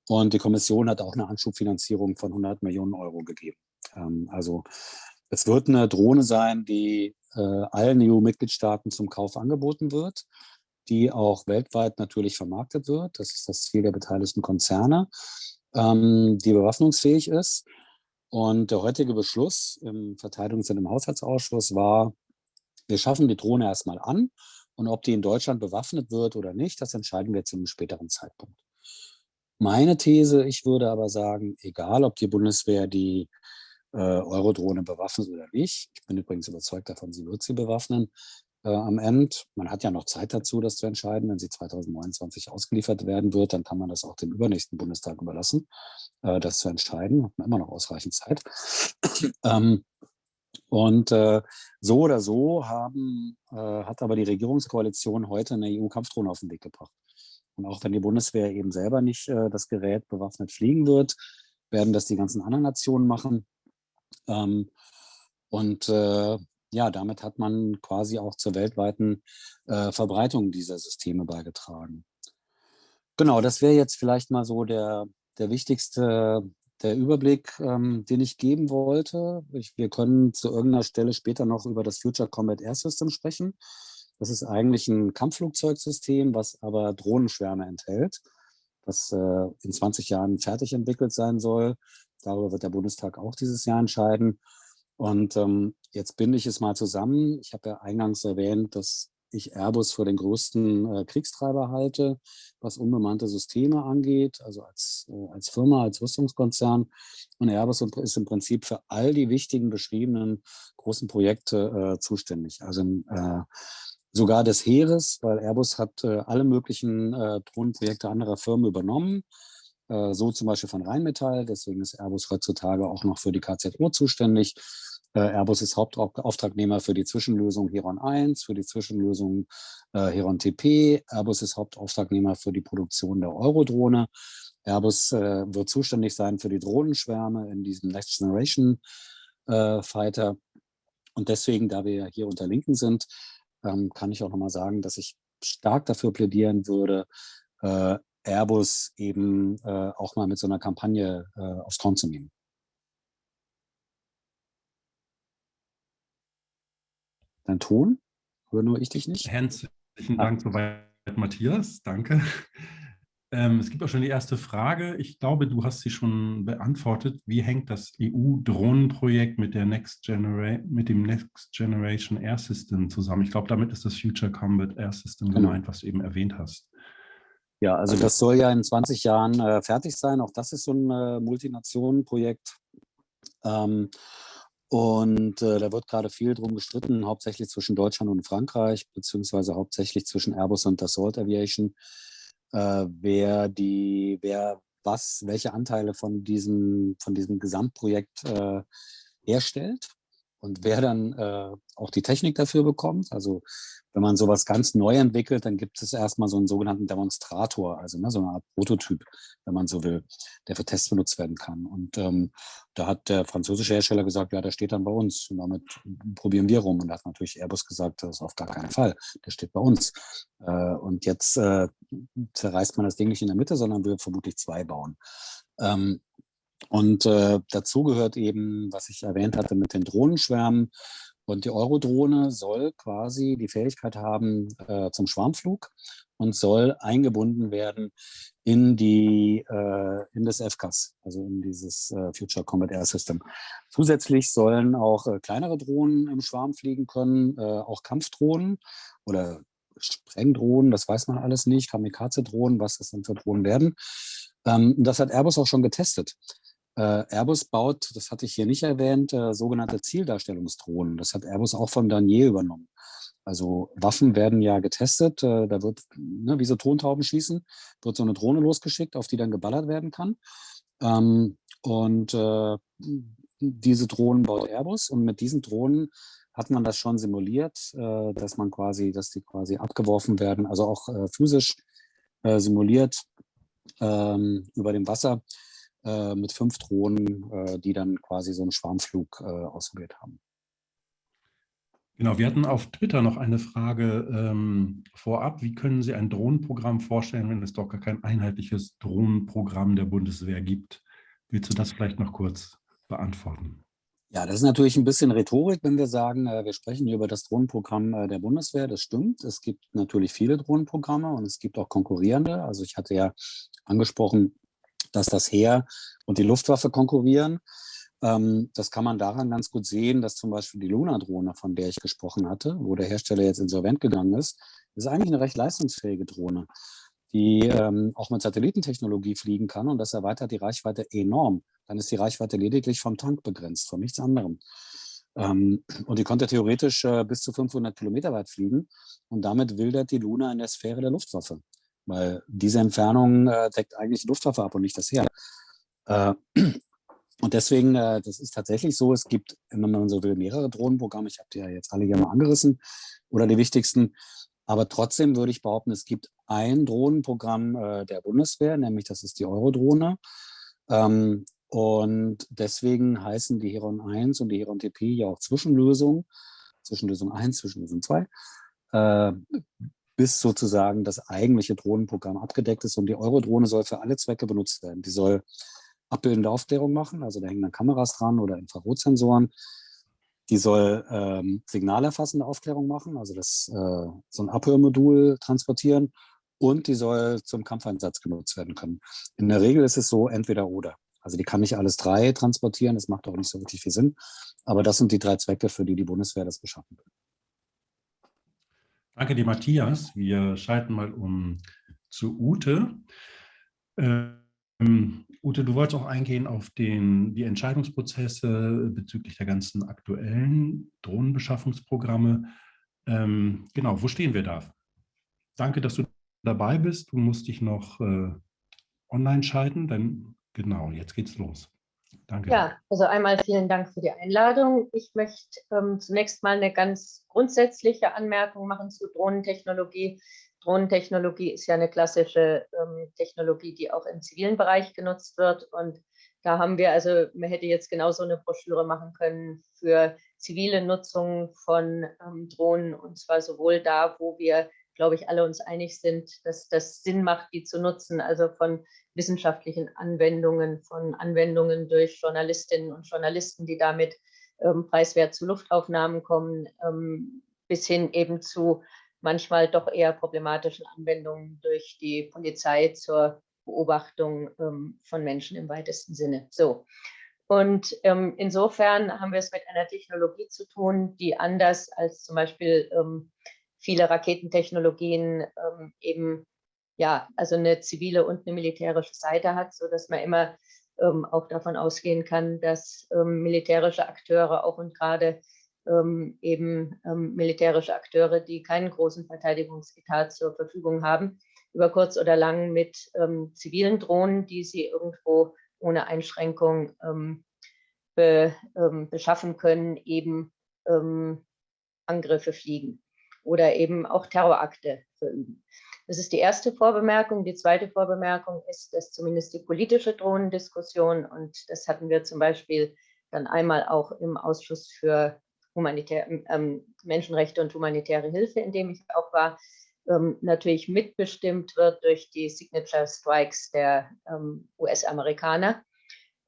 Und die Kommission hat auch eine Anschubfinanzierung von 100 Millionen Euro gegeben. Ähm, also es wird eine Drohne sein, die allen EU-Mitgliedstaaten zum Kauf angeboten wird, die auch weltweit natürlich vermarktet wird. Das ist das Ziel der beteiligten Konzerne, ähm, die bewaffnungsfähig ist. Und der heutige Beschluss im Verteidigungs- und im Haushaltsausschuss war, wir schaffen die Drohne erstmal an und ob die in Deutschland bewaffnet wird oder nicht, das entscheiden wir zu einem späteren Zeitpunkt. Meine These, ich würde aber sagen, egal ob die Bundeswehr die äh, Eurodrohne bewaffnet oder nicht, ich bin übrigens überzeugt davon, sie wird sie bewaffnen, äh, am Ende, man hat ja noch Zeit dazu, das zu entscheiden, wenn sie 2029 ausgeliefert werden wird, dann kann man das auch dem übernächsten Bundestag überlassen, äh, das zu entscheiden, hat man immer noch ausreichend Zeit. ähm, und äh, so oder so haben, äh, hat aber die Regierungskoalition heute eine EU-Kampfdrohne auf den Weg gebracht. Und auch wenn die Bundeswehr eben selber nicht äh, das Gerät bewaffnet fliegen wird, werden das die ganzen anderen Nationen machen. Ähm, und äh, ja, damit hat man quasi auch zur weltweiten äh, Verbreitung dieser Systeme beigetragen. Genau, das wäre jetzt vielleicht mal so der, der wichtigste der Überblick, ähm, den ich geben wollte. Ich, wir können zu irgendeiner Stelle später noch über das Future Combat Air System sprechen. Das ist eigentlich ein Kampfflugzeugsystem, was aber Drohnenschwärme enthält, was äh, in 20 Jahren fertig entwickelt sein soll. Darüber wird der Bundestag auch dieses Jahr entscheiden. Und ähm, jetzt binde ich es mal zusammen. Ich habe ja eingangs erwähnt, dass ich Airbus für den größten äh, Kriegstreiber halte, was unbemannte Systeme angeht, also als, äh, als Firma, als Rüstungskonzern. Und Airbus ist im Prinzip für all die wichtigen beschriebenen großen Projekte äh, zuständig. Also äh, sogar des Heeres, weil Airbus hat äh, alle möglichen äh, Drohnenprojekte anderer Firmen übernommen, so zum Beispiel von Rheinmetall, deswegen ist Airbus heutzutage auch noch für die KZO zuständig. Äh, Airbus ist Hauptauftragnehmer für die Zwischenlösung Heron 1, für die Zwischenlösung äh, Heron TP. Airbus ist Hauptauftragnehmer für die Produktion der Eurodrohne. Airbus äh, wird zuständig sein für die Drohnenschwärme in diesem Next Generation Fighter. Und deswegen, da wir hier unter Linken sind, ähm, kann ich auch nochmal sagen, dass ich stark dafür plädieren würde, Airbus eben auch mal mit so einer Kampagne aufs Korn zu nehmen. Dein Ton? Höre nur ich dich nicht? Herzlichen Dank ah. soweit, Matthias. Danke. Ähm, es gibt auch schon die erste Frage. Ich glaube, du hast sie schon beantwortet. Wie hängt das EU-Drohnenprojekt mit, mit dem Next Generation Air System zusammen? Ich glaube, damit ist das Future Combat Air System genau. gemeint, was du eben erwähnt hast. Ja, also das soll ja in 20 Jahren äh, fertig sein. Auch das ist so ein äh, Multinationen-Projekt. Ähm, und äh, da wird gerade viel drum gestritten, hauptsächlich zwischen Deutschland und Frankreich, beziehungsweise hauptsächlich zwischen Airbus und Dassault Aviation. Äh, wer die, wer was, welche Anteile von diesem, von diesem Gesamtprojekt äh, herstellt und wer dann äh, auch die Technik dafür bekommt. Also wenn man sowas ganz neu entwickelt, dann gibt es erstmal so einen sogenannten Demonstrator, also ne, so eine Art Prototyp, wenn man so will, der für Tests benutzt werden kann. Und ähm, da hat der französische Hersteller gesagt, ja, der steht dann bei uns und damit probieren wir rum. Und da hat natürlich Airbus gesagt, das ist auf gar keinen Fall, der steht bei uns. Äh, und jetzt äh, zerreißt man das Ding nicht in der Mitte, sondern will vermutlich zwei bauen. Ähm, und äh, dazu gehört eben, was ich erwähnt hatte mit den Drohnenschwärmen. Und die Eurodrohne soll quasi die Fähigkeit haben äh, zum Schwarmflug und soll eingebunden werden in, die, äh, in das FCAS, also in dieses äh, Future Combat Air System. Zusätzlich sollen auch äh, kleinere Drohnen im Schwarm fliegen können, äh, auch Kampfdrohnen oder Sprengdrohnen, das weiß man alles nicht, Kamikaze-Drohnen, was das denn für Drohnen werden. Ähm, das hat Airbus auch schon getestet. Äh, Airbus baut, das hatte ich hier nicht erwähnt, äh, sogenannte Zieldarstellungsdrohnen. Das hat Airbus auch von Danier übernommen. Also Waffen werden ja getestet, äh, da wird, ne, wie so Tontauben schießen, wird so eine Drohne losgeschickt, auf die dann geballert werden kann. Ähm, und äh, diese Drohnen baut Airbus und mit diesen Drohnen hat man das schon simuliert, äh, dass man quasi, dass die quasi abgeworfen werden, also auch äh, physisch simuliert ähm, über dem Wasser äh, mit fünf Drohnen, äh, die dann quasi so einen Schwarmflug äh, ausprobiert haben. Genau, wir hatten auf Twitter noch eine Frage ähm, vorab. Wie können Sie ein Drohnenprogramm vorstellen, wenn es doch gar kein einheitliches Drohnenprogramm der Bundeswehr gibt? Willst du das vielleicht noch kurz beantworten? Ja, das ist natürlich ein bisschen Rhetorik, wenn wir sagen, äh, wir sprechen hier über das Drohnenprogramm äh, der Bundeswehr. Das stimmt. Es gibt natürlich viele Drohnenprogramme und es gibt auch konkurrierende. Also ich hatte ja angesprochen, dass das Heer und die Luftwaffe konkurrieren. Ähm, das kann man daran ganz gut sehen, dass zum Beispiel die Luna-Drohne, von der ich gesprochen hatte, wo der Hersteller jetzt insolvent gegangen ist, ist eigentlich eine recht leistungsfähige Drohne, die ähm, auch mit Satellitentechnologie fliegen kann und das erweitert die Reichweite enorm. Dann ist die Reichweite lediglich vom Tank begrenzt, von nichts anderem. Ähm, und die konnte theoretisch äh, bis zu 500 Kilometer weit fliegen und damit wildert die Luna in der Sphäre der Luftwaffe weil diese Entfernung äh, deckt eigentlich die Luftwaffe ab und nicht das Heer. Äh, und deswegen, äh, das ist tatsächlich so, es gibt, wenn man so will, mehrere Drohnenprogramme. Ich habe die ja jetzt alle hier mal angerissen oder die wichtigsten. Aber trotzdem würde ich behaupten, es gibt ein Drohnenprogramm äh, der Bundeswehr, nämlich das ist die Eurodrohne. Ähm, und deswegen heißen die Heron 1 und die Heron TP ja auch Zwischenlösungen. Zwischenlösung 1, Zwischenlösung 2 bis sozusagen das eigentliche Drohnenprogramm abgedeckt ist. Und die Eurodrohne soll für alle Zwecke benutzt werden. Die soll abbildende Aufklärung machen, also da hängen dann Kameras dran oder Infrarotsensoren. Die soll ähm, signalerfassende Aufklärung machen, also das, äh, so ein Abhörmodul transportieren und die soll zum Kampfeinsatz genutzt werden können. In der Regel ist es so entweder oder. Also die kann nicht alles drei transportieren, das macht auch nicht so wirklich viel Sinn. Aber das sind die drei Zwecke, für die die Bundeswehr das beschaffen will. Danke dir, Matthias. Wir schalten mal um zu Ute. Ähm, Ute, du wolltest auch eingehen auf den, die Entscheidungsprozesse bezüglich der ganzen aktuellen Drohnenbeschaffungsprogramme. Ähm, genau, wo stehen wir da? Danke, dass du dabei bist. Du musst dich noch äh, online schalten, denn genau, jetzt geht's los. Danke. Ja, also einmal vielen Dank für die Einladung. Ich möchte ähm, zunächst mal eine ganz grundsätzliche Anmerkung machen zu Drohnentechnologie. Drohnentechnologie ist ja eine klassische ähm, Technologie, die auch im zivilen Bereich genutzt wird. Und da haben wir also, man hätte jetzt genauso eine Broschüre machen können für zivile Nutzung von ähm, Drohnen und zwar sowohl da, wo wir glaube ich, alle uns einig sind, dass das Sinn macht, die zu nutzen, also von wissenschaftlichen Anwendungen, von Anwendungen durch Journalistinnen und Journalisten, die damit ähm, preiswert zu Luftaufnahmen kommen, ähm, bis hin eben zu manchmal doch eher problematischen Anwendungen durch die Polizei zur Beobachtung ähm, von Menschen im weitesten Sinne. So. Und ähm, insofern haben wir es mit einer Technologie zu tun, die anders als zum Beispiel ähm, viele Raketentechnologien ähm, eben ja, also eine zivile und eine militärische Seite hat, so dass man immer ähm, auch davon ausgehen kann, dass ähm, militärische Akteure auch und gerade ähm, eben ähm, militärische Akteure, die keinen großen Verteidigungsetat zur Verfügung haben, über kurz oder lang mit ähm, zivilen Drohnen, die sie irgendwo ohne Einschränkung ähm, be, beschaffen können, eben Angriffe fliegen oder eben auch Terrorakte verüben. Das ist die erste Vorbemerkung. Die zweite Vorbemerkung ist, dass zumindest die politische Drohnendiskussion, und das hatten wir zum Beispiel dann einmal auch im Ausschuss für Humanitär, ähm, Menschenrechte und humanitäre Hilfe, in dem ich auch war, ähm, natürlich mitbestimmt wird durch die Signature Strikes der ähm, US-Amerikaner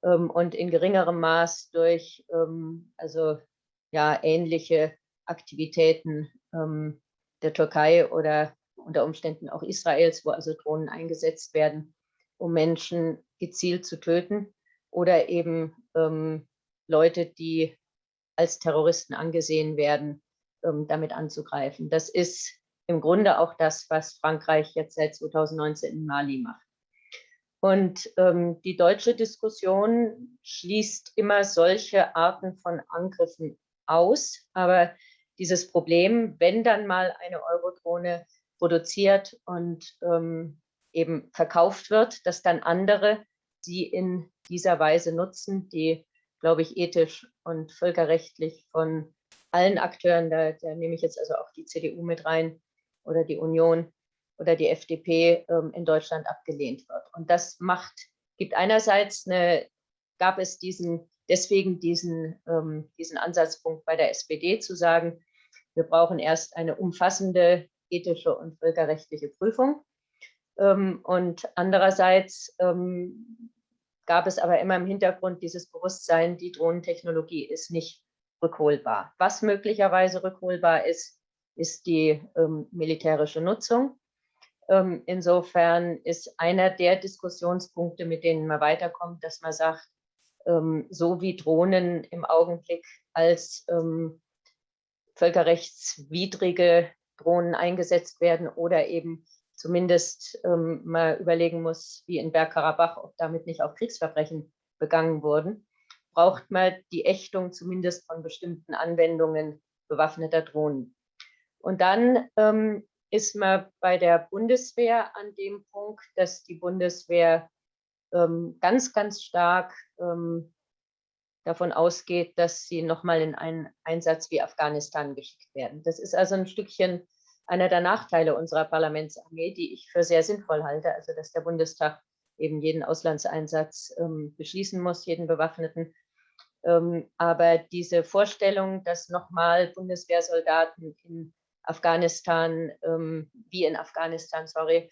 ähm, und in geringerem Maß durch ähm, also ja ähnliche Aktivitäten ähm, der Türkei oder unter Umständen auch Israels, wo also Drohnen eingesetzt werden, um Menschen gezielt zu töten oder eben ähm, Leute, die als Terroristen angesehen werden, ähm, damit anzugreifen. Das ist im Grunde auch das, was Frankreich jetzt seit 2019 in Mali macht. Und ähm, die deutsche Diskussion schließt immer solche Arten von Angriffen aus. Aber dieses Problem, wenn dann mal eine Eurodrohne produziert und ähm, eben verkauft wird, dass dann andere sie in dieser Weise nutzen, die, glaube ich, ethisch und völkerrechtlich von allen Akteuren, da, da nehme ich jetzt also auch die CDU mit rein oder die Union oder die FDP ähm, in Deutschland abgelehnt wird. Und das macht, gibt einerseits eine, gab es diesen, deswegen diesen, ähm, diesen Ansatzpunkt bei der SPD zu sagen, wir brauchen erst eine umfassende ethische und völkerrechtliche Prüfung. Ähm, und andererseits ähm, gab es aber immer im Hintergrund dieses Bewusstsein, die Drohnentechnologie ist nicht rückholbar. Was möglicherweise rückholbar ist, ist die ähm, militärische Nutzung. Insofern ist einer der Diskussionspunkte, mit denen man weiterkommt, dass man sagt, so wie Drohnen im Augenblick als völkerrechtswidrige Drohnen eingesetzt werden oder eben zumindest ähm, mal überlegen muss, wie in Bergkarabach, ob damit nicht auch Kriegsverbrechen begangen wurden, braucht man die Ächtung zumindest von bestimmten Anwendungen bewaffneter Drohnen. Und dann ähm, ist man bei der Bundeswehr an dem Punkt, dass die Bundeswehr ähm, ganz, ganz stark ähm, davon ausgeht, dass sie nochmal in einen Einsatz wie Afghanistan geschickt werden. Das ist also ein Stückchen einer der Nachteile unserer Parlamentsarmee, die ich für sehr sinnvoll halte, also dass der Bundestag eben jeden Auslandseinsatz ähm, beschließen muss, jeden bewaffneten. Ähm, aber diese Vorstellung, dass nochmal Bundeswehrsoldaten in Afghanistan, ähm, wie in Afghanistan, sorry,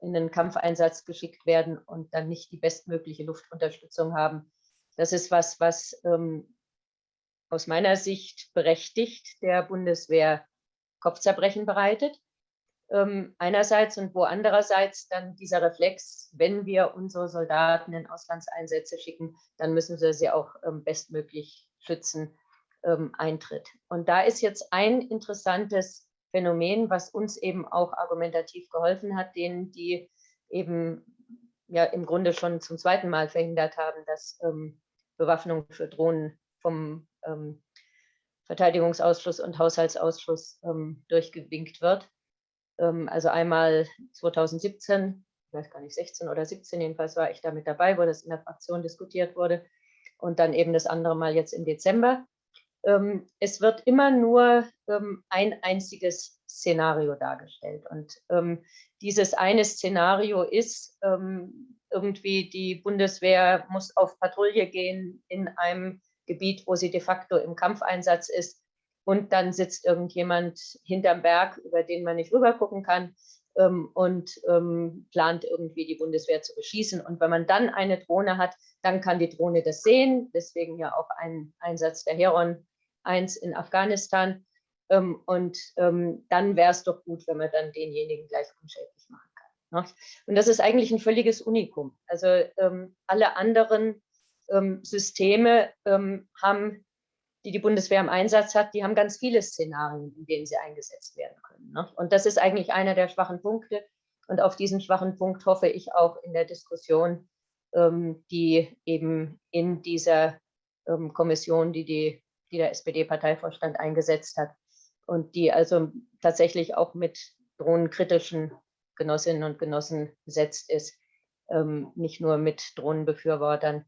in einen Kampfeinsatz geschickt werden und dann nicht die bestmögliche Luftunterstützung haben, das ist was, was ähm, aus meiner Sicht berechtigt der Bundeswehr Kopfzerbrechen bereitet. Ähm, einerseits und wo andererseits dann dieser Reflex, wenn wir unsere Soldaten in Auslandseinsätze schicken, dann müssen wir sie auch ähm, bestmöglich schützen, ähm, eintritt. Und da ist jetzt ein interessantes Phänomen, was uns eben auch argumentativ geholfen hat, denen, die eben ja im Grunde schon zum zweiten Mal verhindert haben, dass ähm, Bewaffnung für Drohnen vom ähm, Verteidigungsausschuss und Haushaltsausschuss ähm, durchgewinkt wird. Ähm, also einmal 2017, ich weiß gar nicht, 16 oder 17 jedenfalls war ich da mit dabei, wo das in der Fraktion diskutiert wurde. Und dann eben das andere Mal jetzt im Dezember. Ähm, es wird immer nur ähm, ein einziges Szenario dargestellt. Und ähm, dieses eine Szenario ist, irgendwie die Bundeswehr muss auf Patrouille gehen in einem Gebiet, wo sie de facto im Kampfeinsatz ist, und dann sitzt irgendjemand hinterm Berg, über den man nicht rüber gucken kann ähm, und ähm, plant irgendwie die Bundeswehr zu beschießen. Und wenn man dann eine Drohne hat, dann kann die Drohne das sehen. Deswegen ja auch ein Einsatz der Heron 1 in Afghanistan. Ähm, und ähm, dann wäre es doch gut, wenn man dann denjenigen gleich unschädlich? Und das ist eigentlich ein völliges Unikum. Also ähm, alle anderen ähm, Systeme ähm, haben, die die Bundeswehr im Einsatz hat, die haben ganz viele Szenarien, in denen sie eingesetzt werden können. Ne? Und das ist eigentlich einer der schwachen Punkte. Und auf diesen schwachen Punkt hoffe ich auch in der Diskussion, ähm, die eben in dieser Kommission, die, die, die der SPD-Parteivorstand eingesetzt hat, und die also tatsächlich auch mit drohnenkritischen Genossinnen und Genossen besetzt ist, ähm, nicht nur mit Drohnenbefürwortern.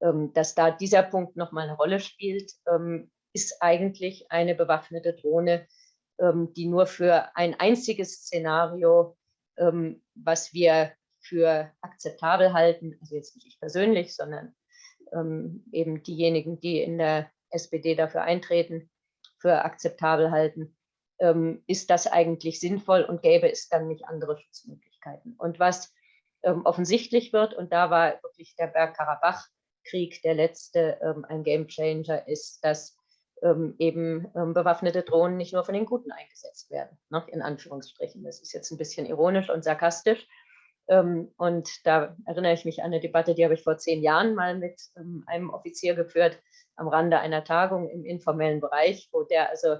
Ähm, dass da dieser Punkt nochmal eine Rolle spielt, ähm, ist eigentlich eine bewaffnete Drohne, ähm, die nur für ein einziges Szenario, ähm, was wir für akzeptabel halten, also jetzt nicht ich persönlich, sondern ähm, eben diejenigen, die in der SPD dafür eintreten, für akzeptabel halten, ähm, ist das eigentlich sinnvoll und gäbe es dann nicht andere Schutzmöglichkeiten. Und was ähm, offensichtlich wird, und da war wirklich der Bergkarabach-Krieg der letzte ähm, ein Gamechanger, ist, dass ähm, eben ähm, bewaffnete Drohnen nicht nur von den Guten eingesetzt werden, ne, in Anführungsstrichen. Das ist jetzt ein bisschen ironisch und sarkastisch. Ähm, und da erinnere ich mich an eine Debatte, die habe ich vor zehn Jahren mal mit einem Offizier geführt, am Rande einer Tagung im informellen Bereich, wo der also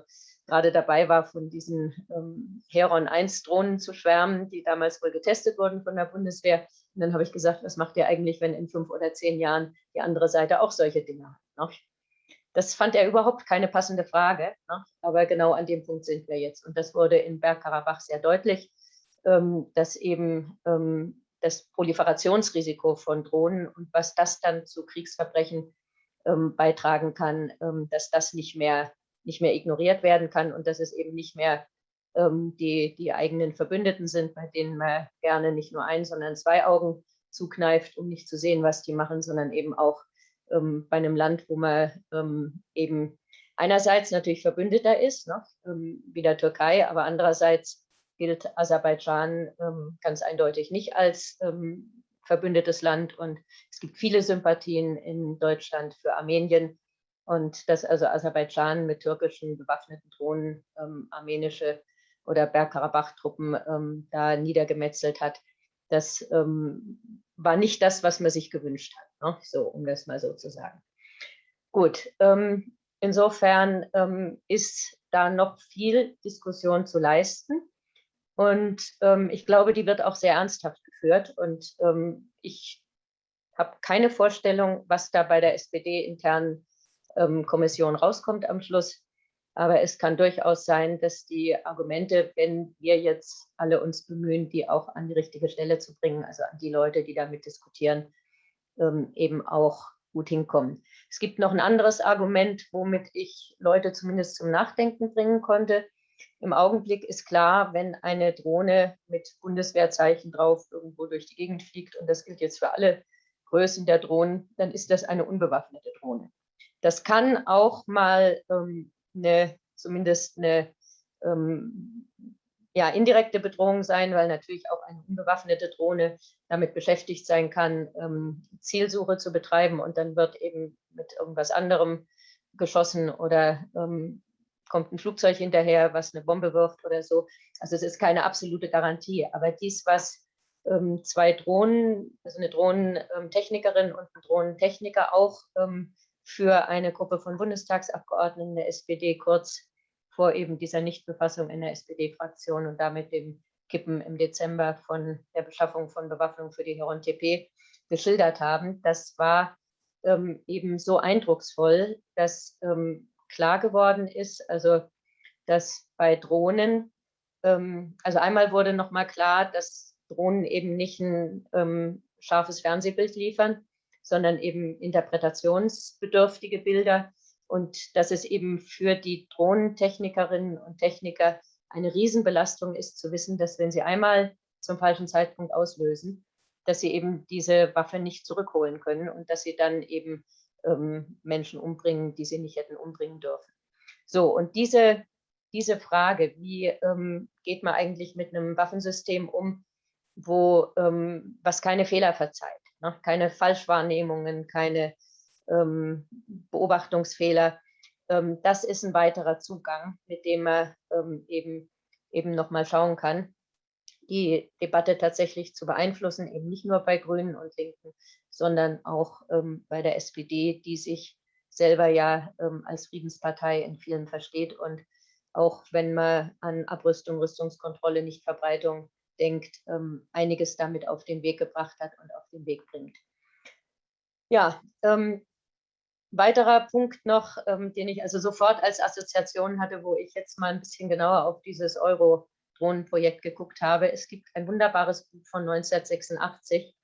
gerade dabei war, von diesen ähm, Heron 1 Drohnen zu schwärmen, die damals wohl getestet wurden von der Bundeswehr. Und dann habe ich gesagt, was macht ihr eigentlich, wenn in fünf oder zehn Jahren die andere Seite auch solche Dinge hat? Ne? Das fand er überhaupt keine passende Frage, ne? aber genau an dem Punkt sind wir jetzt. Und das wurde in Bergkarabach sehr deutlich, ähm, dass eben ähm, das Proliferationsrisiko von Drohnen und was das dann zu Kriegsverbrechen ähm, beitragen kann, ähm, dass das nicht mehr, nicht mehr ignoriert werden kann und dass es eben nicht mehr ähm, die, die eigenen Verbündeten sind, bei denen man gerne nicht nur ein, sondern zwei Augen zukneift, um nicht zu sehen, was die machen, sondern eben auch ähm, bei einem Land, wo man ähm, eben einerseits natürlich Verbündeter ist, ne, ähm, wie der Türkei, aber andererseits gilt Aserbaidschan ganz eindeutig nicht als verbündetes Land. Und es gibt viele Sympathien in Deutschland für Armenien und dass also Aserbaidschan mit türkischen bewaffneten Drohnen ähm, armenische oder Bergkarabach-Truppen ähm, da niedergemetzelt hat, das ähm, war nicht das, was man sich gewünscht hat, ne? so um das mal so zu sagen. Gut, ähm, insofern ähm, ist da noch viel Diskussion zu leisten. Und ähm, ich glaube, die wird auch sehr ernsthaft geführt. Und ich habe keine Vorstellung, was da bei der SPD-internen ähm, Kommission rauskommt am Schluss. Aber es kann durchaus sein, dass die Argumente, wenn wir jetzt alle uns bemühen, die auch an die richtige Stelle zu bringen, also an die Leute, die damit diskutieren, ähm, eben auch gut hinkommen. Es gibt noch ein anderes Argument, womit ich Leute zumindest zum Nachdenken bringen konnte. Im Augenblick ist klar, wenn eine Drohne mit Bundeswehrzeichen drauf irgendwo durch die Gegend fliegt, und das gilt jetzt für alle Größen der Drohnen, dann ist das eine unbewaffnete Drohne. Das kann auch mal ähm, eine, zumindest eine ähm, ja, indirekte Bedrohung sein, weil natürlich auch eine unbewaffnete Drohne damit beschäftigt sein kann, ähm, Zielsuche zu betreiben und dann wird eben mit irgendwas anderem geschossen oder ähm, kommt ein Flugzeug hinterher, was eine Bombe wirft oder so. Also es ist keine absolute Garantie. Aber dies, was ähm, zwei Drohnen, also eine Drohnentechnikerin und ein Drohnentechniker auch ähm, für eine Gruppe von Bundestagsabgeordneten der SPD kurz vor eben dieser Nichtbefassung in der SPD-Fraktion und damit dem Kippen im Dezember von der Beschaffung von Bewaffnung für die Heron TP geschildert haben. Das war ähm, eben so eindrucksvoll, dass ähm, klar geworden ist, also dass bei Drohnen, ähm, also einmal wurde nochmal klar, dass Drohnen eben nicht ein ähm, scharfes Fernsehbild liefern, sondern eben interpretationsbedürftige Bilder und dass es eben für die Drohnentechnikerinnen und Techniker eine Riesenbelastung ist, zu wissen, dass wenn sie einmal zum falschen Zeitpunkt auslösen, dass sie eben diese Waffe nicht zurückholen können und dass sie dann eben ähm, Menschen umbringen, die sie nicht hätten umbringen dürfen. So, und diese, diese Frage, wie ähm, geht man eigentlich mit einem Waffensystem um, wo, ähm, was keine Fehler verzeiht, ne? keine Falschwahrnehmungen, keine ähm, Beobachtungsfehler, ähm, das ist ein weiterer Zugang, mit dem man ähm, eben, eben nochmal schauen kann, die Debatte tatsächlich zu beeinflussen, eben nicht nur bei Grünen und Linken, sondern auch ähm, bei der SPD, die sich selber ja ähm, als Friedenspartei in vielen versteht. Und auch wenn man an Abrüstung, Rüstungskontrolle, Nichtverbreitung denkt, ähm, einiges damit auf den Weg gebracht hat und auf den Weg bringt. Ja, ähm, weiterer Punkt noch, ähm, den ich also sofort als Assoziation hatte, wo ich jetzt mal ein bisschen genauer auf dieses Euro-Drohnenprojekt geguckt habe. Es gibt ein wunderbares Buch von 1986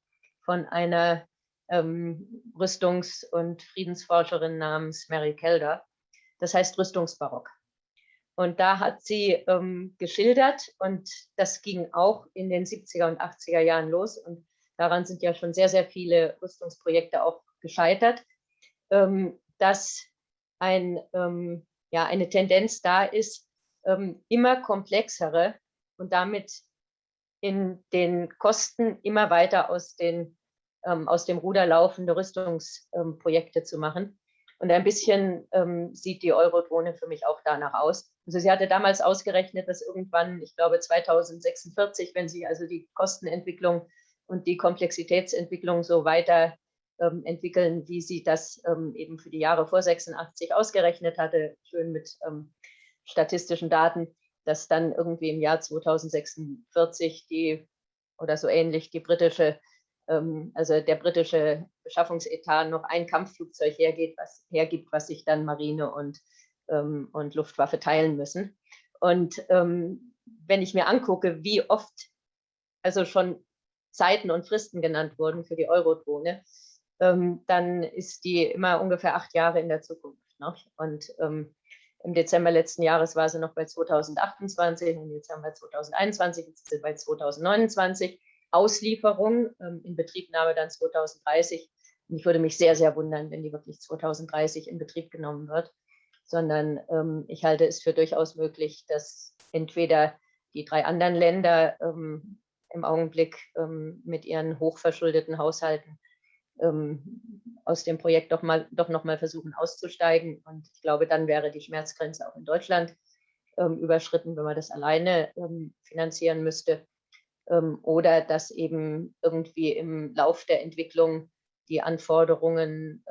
von einer ähm, Rüstungs- und Friedensforscherin namens Mary Kelder. Das heißt Rüstungsbarock. Und da hat sie ähm, geschildert, und das ging auch in den 70er und 80er Jahren los. Und daran sind ja schon sehr, sehr viele Rüstungsprojekte auch gescheitert ähm, dass ein, ähm, ja, eine Tendenz da ist, ähm, immer komplexere und damit in den Kosten immer weiter aus, den, ähm, aus dem Ruder laufende Rüstungsprojekte zu machen. Und ein bisschen ähm, sieht die Eurodrohne für mich auch danach aus. Also sie hatte damals ausgerechnet, dass irgendwann, ich glaube 2046, wenn sie also die Kostenentwicklung und die Komplexitätsentwicklung so weiter ähm, entwickeln, wie sie das ähm, eben für die Jahre vor 86 ausgerechnet hatte, schön mit ähm, statistischen Daten, dass dann irgendwie im Jahr 2046 die oder so ähnlich die britische, ähm, also der britische Beschaffungsetat noch ein Kampfflugzeug hergeht, was hergibt, was sich dann Marine und, ähm, und Luftwaffe teilen müssen. Und ähm, wenn ich mir angucke, wie oft also schon Zeiten und Fristen genannt wurden für die Eurodrohne, ähm, dann ist die immer ungefähr acht Jahre in der Zukunft. Ne? Und ähm, im Dezember letzten Jahres war sie noch bei 2028 und jetzt haben wir 2021, jetzt sind sie bei 2029. Auslieferung ähm, in Betriebnahme dann 2030. Und ich würde mich sehr, sehr wundern, wenn die wirklich 2030 in Betrieb genommen wird, sondern ähm, ich halte es für durchaus möglich, dass entweder die drei anderen Länder ähm, im Augenblick ähm, mit ihren hochverschuldeten Haushalten ähm, aus dem Projekt doch, mal, doch noch mal versuchen auszusteigen. Und ich glaube, dann wäre die Schmerzgrenze auch in Deutschland ähm, überschritten, wenn man das alleine ähm, finanzieren müsste. Oder dass eben irgendwie im Lauf der Entwicklung die Anforderungen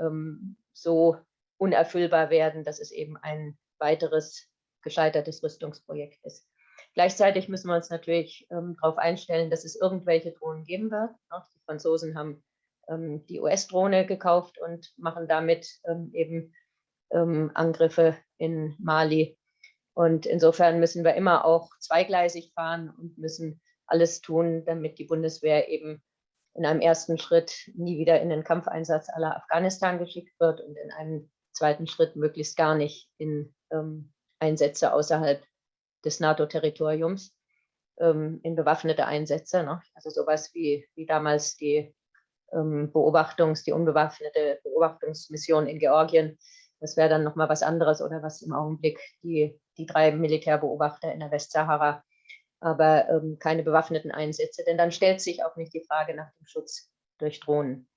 so unerfüllbar werden, dass es eben ein weiteres gescheitertes Rüstungsprojekt ist. Gleichzeitig müssen wir uns natürlich ähm, darauf einstellen, dass es irgendwelche Drohnen geben wird. Die Franzosen haben ähm, die US-Drohne gekauft und machen damit ähm, eben ähm, Angriffe in Mali. Und insofern müssen wir immer auch zweigleisig fahren und müssen alles tun, damit die Bundeswehr eben in einem ersten Schritt nie wieder in den Kampfeinsatz aller Afghanistan geschickt wird und in einem zweiten Schritt möglichst gar nicht in ähm, Einsätze außerhalb des NATO-Territoriums, ähm, in bewaffnete Einsätze. Ne? Also sowas wie, wie damals die ähm, Beobachtungs-, die unbewaffnete Beobachtungsmission in Georgien. Das wäre dann nochmal was anderes oder was im Augenblick die, die drei Militärbeobachter in der Westsahara, aber ähm, keine bewaffneten Einsätze, denn dann stellt sich auch nicht die Frage nach dem Schutz durch Drohnen.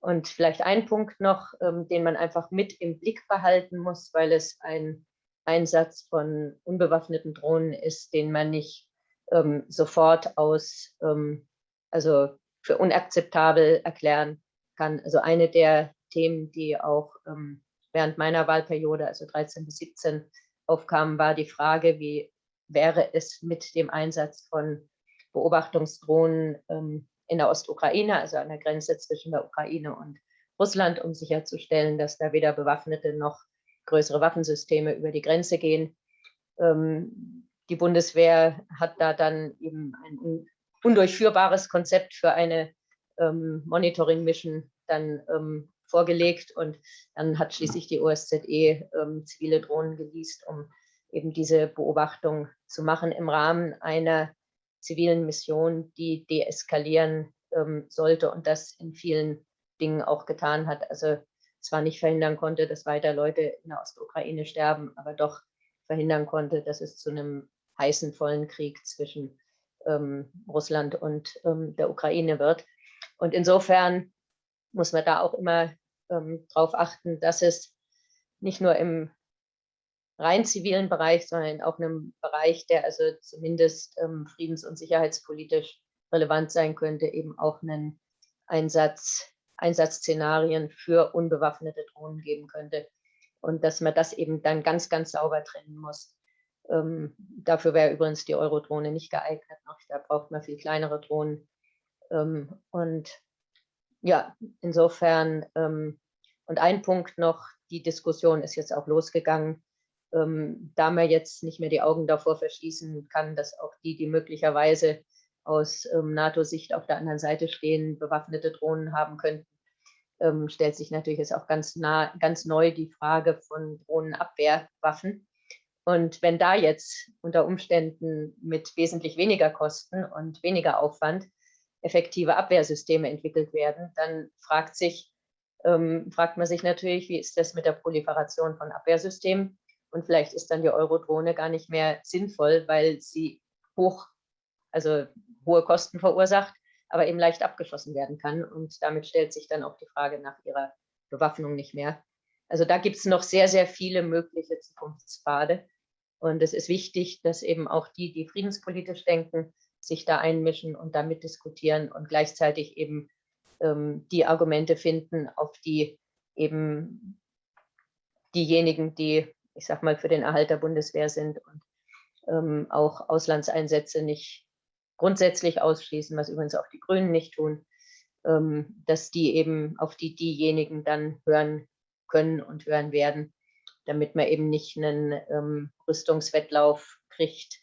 Und vielleicht ein Punkt noch, ähm, den man einfach mit im Blick behalten muss, weil es ein Einsatz von unbewaffneten Drohnen ist, den man nicht ähm, sofort aus, ähm, also für unakzeptabel erklären kann. Also eine der Themen, die auch ähm, während meiner Wahlperiode, also 13 bis 17, aufkamen, war die Frage, wie wäre es mit dem Einsatz von Beobachtungsdrohnen ähm, in der Ostukraine, also an der Grenze zwischen der Ukraine und Russland, um sicherzustellen, dass da weder bewaffnete noch größere Waffensysteme über die Grenze gehen. Ähm, die Bundeswehr hat da dann eben ein undurchführbares Konzept für eine ähm, Monitoring-Mission dann ähm, vorgelegt und dann hat schließlich die OSZE ähm, zivile Drohnen geleast, um eben diese Beobachtung zu machen im Rahmen einer zivilen Mission, die deeskalieren ähm, sollte und das in vielen Dingen auch getan hat. Also zwar nicht verhindern konnte, dass weiter Leute in der Ostukraine sterben, aber doch verhindern konnte, dass es zu einem heißen, vollen Krieg zwischen ähm, Russland und ähm, der Ukraine wird. Und insofern muss man da auch immer ähm, darauf achten, dass es nicht nur im rein zivilen Bereich, sondern auch in einem Bereich, der also zumindest ähm, friedens- und sicherheitspolitisch relevant sein könnte, eben auch einen Einsatz, Einsatzszenarien für unbewaffnete Drohnen geben könnte. Und dass man das eben dann ganz, ganz sauber trennen muss. Ähm, dafür wäre übrigens die Eurodrohne nicht geeignet. Noch. Da braucht man viel kleinere Drohnen. Ähm, und ja, insofern, ähm, und ein Punkt noch, die Diskussion ist jetzt auch losgegangen, ähm, da man jetzt nicht mehr die Augen davor verschließen kann, dass auch die, die möglicherweise aus ähm, NATO-Sicht auf der anderen Seite stehen, bewaffnete Drohnen haben könnten, ähm, stellt sich natürlich jetzt auch ganz, nah, ganz neu die Frage von Drohnenabwehrwaffen. Und wenn da jetzt unter Umständen mit wesentlich weniger Kosten und weniger Aufwand effektive Abwehrsysteme entwickelt werden, dann fragt, sich, ähm, fragt man sich natürlich, wie ist das mit der Proliferation von Abwehrsystemen? Und vielleicht ist dann die Eurodrohne gar nicht mehr sinnvoll, weil sie hoch, also hohe Kosten verursacht, aber eben leicht abgeschossen werden kann. Und damit stellt sich dann auch die Frage nach ihrer Bewaffnung nicht mehr. Also da gibt es noch sehr, sehr viele mögliche Zukunftspfade. Und es ist wichtig, dass eben auch die, die friedenspolitisch denken, sich da einmischen und damit diskutieren und gleichzeitig eben ähm, die Argumente finden, auf die eben diejenigen, die, ich sag mal, für den Erhalt der Bundeswehr sind und ähm, auch Auslandseinsätze nicht grundsätzlich ausschließen, was übrigens auch die Grünen nicht tun, ähm, dass die eben auf die diejenigen dann hören können und hören werden, damit man eben nicht einen ähm, Rüstungswettlauf kriegt,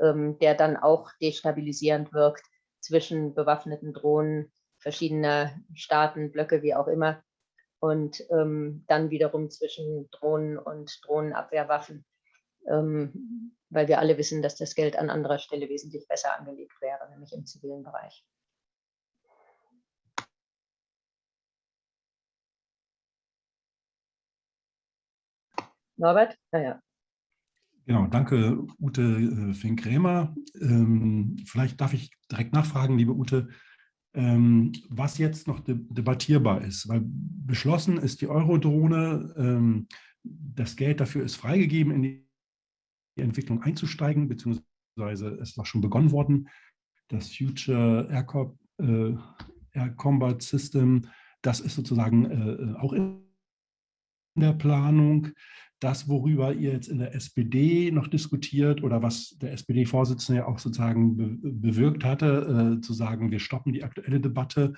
ähm, der dann auch destabilisierend wirkt zwischen bewaffneten Drohnen verschiedener Staaten, Blöcke, wie auch immer, und ähm, dann wiederum zwischen Drohnen und Drohnenabwehrwaffen, ähm, weil wir alle wissen, dass das Geld an anderer Stelle wesentlich besser angelegt wäre, nämlich im zivilen Bereich. Norbert? Naja. Genau, danke Ute äh, Fink-Krämer. Ähm, vielleicht darf ich direkt nachfragen, liebe Ute, was jetzt noch de debattierbar ist. Weil beschlossen ist die Eurodrohne, ähm, das Geld dafür ist freigegeben, in die Entwicklung einzusteigen, beziehungsweise es ist auch schon begonnen worden. Das Future Air, Co äh, Air Combat System, das ist sozusagen äh, auch in der Planung das, worüber ihr jetzt in der SPD noch diskutiert oder was der SPD-Vorsitzende ja auch sozusagen be bewirkt hatte, äh, zu sagen, wir stoppen die aktuelle Debatte,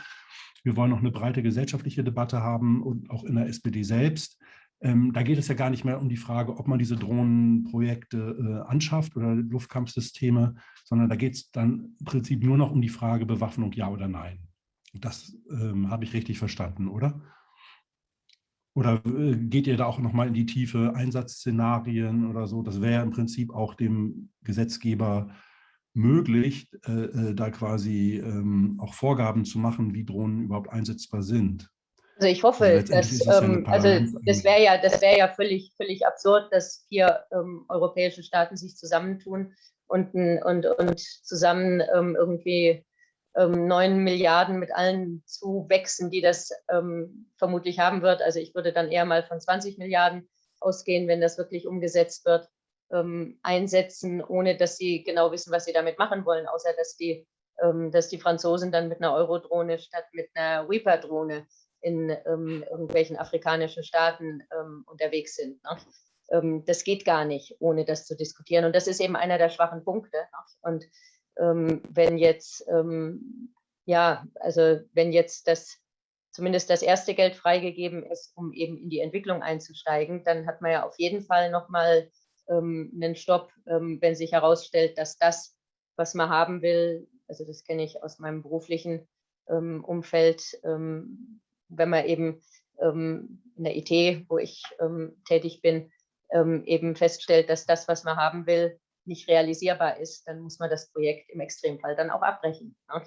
wir wollen noch eine breite gesellschaftliche Debatte haben und auch in der SPD selbst. Ähm, da geht es ja gar nicht mehr um die Frage, ob man diese Drohnenprojekte äh, anschafft oder Luftkampfsysteme, sondern da geht es dann im Prinzip nur noch um die Frage Bewaffnung, ja oder nein. Das ähm, habe ich richtig verstanden, oder? Oder äh, geht ihr da auch nochmal in die Tiefe, Einsatzszenarien oder so? Das wäre ja im Prinzip auch dem Gesetzgeber möglich, äh, äh, da quasi ähm, auch Vorgaben zu machen, wie Drohnen überhaupt einsetzbar sind. Also ich hoffe, also dass, ähm, also das wäre ja, das wäre ja völlig, völlig absurd, dass vier ähm, europäische Staaten sich zusammentun und, und, und zusammen ähm, irgendwie ähm, 9 Milliarden mit allen Zuwächsen, die das ähm, vermutlich haben wird. Also ich würde dann eher mal von 20 Milliarden ausgehen, wenn das wirklich umgesetzt wird, ähm, einsetzen, ohne dass sie genau wissen, was sie damit machen wollen, außer dass die, ähm, dass die Franzosen dann mit einer Eurodrohne statt mit einer Reaper-Drohne in ähm, irgendwelchen afrikanischen Staaten ähm, unterwegs sind. Ne? das geht gar nicht, ohne das zu diskutieren. Und das ist eben einer der schwachen Punkte. Ne? Und ähm, wenn jetzt, ähm, ja, also wenn jetzt das zumindest das erste Geld freigegeben ist, um eben in die Entwicklung einzusteigen, dann hat man ja auf jeden Fall nochmal ähm, einen Stopp, ähm, wenn sich herausstellt, dass das, was man haben will, also das kenne ich aus meinem beruflichen ähm, Umfeld, ähm, wenn man eben ähm, in der IT, wo ich ähm, tätig bin, eben feststellt, dass das, was man haben will, nicht realisierbar ist, dann muss man das Projekt im Extremfall dann auch abbrechen. Ne?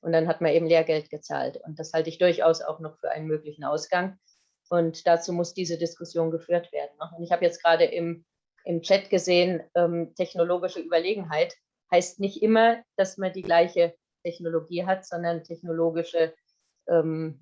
Und dann hat man eben Lehrgeld gezahlt. Und das halte ich durchaus auch noch für einen möglichen Ausgang. Und dazu muss diese Diskussion geführt werden. Ne? Und ich habe jetzt gerade im im Chat gesehen, ähm, technologische Überlegenheit heißt nicht immer, dass man die gleiche Technologie hat, sondern technologische ähm,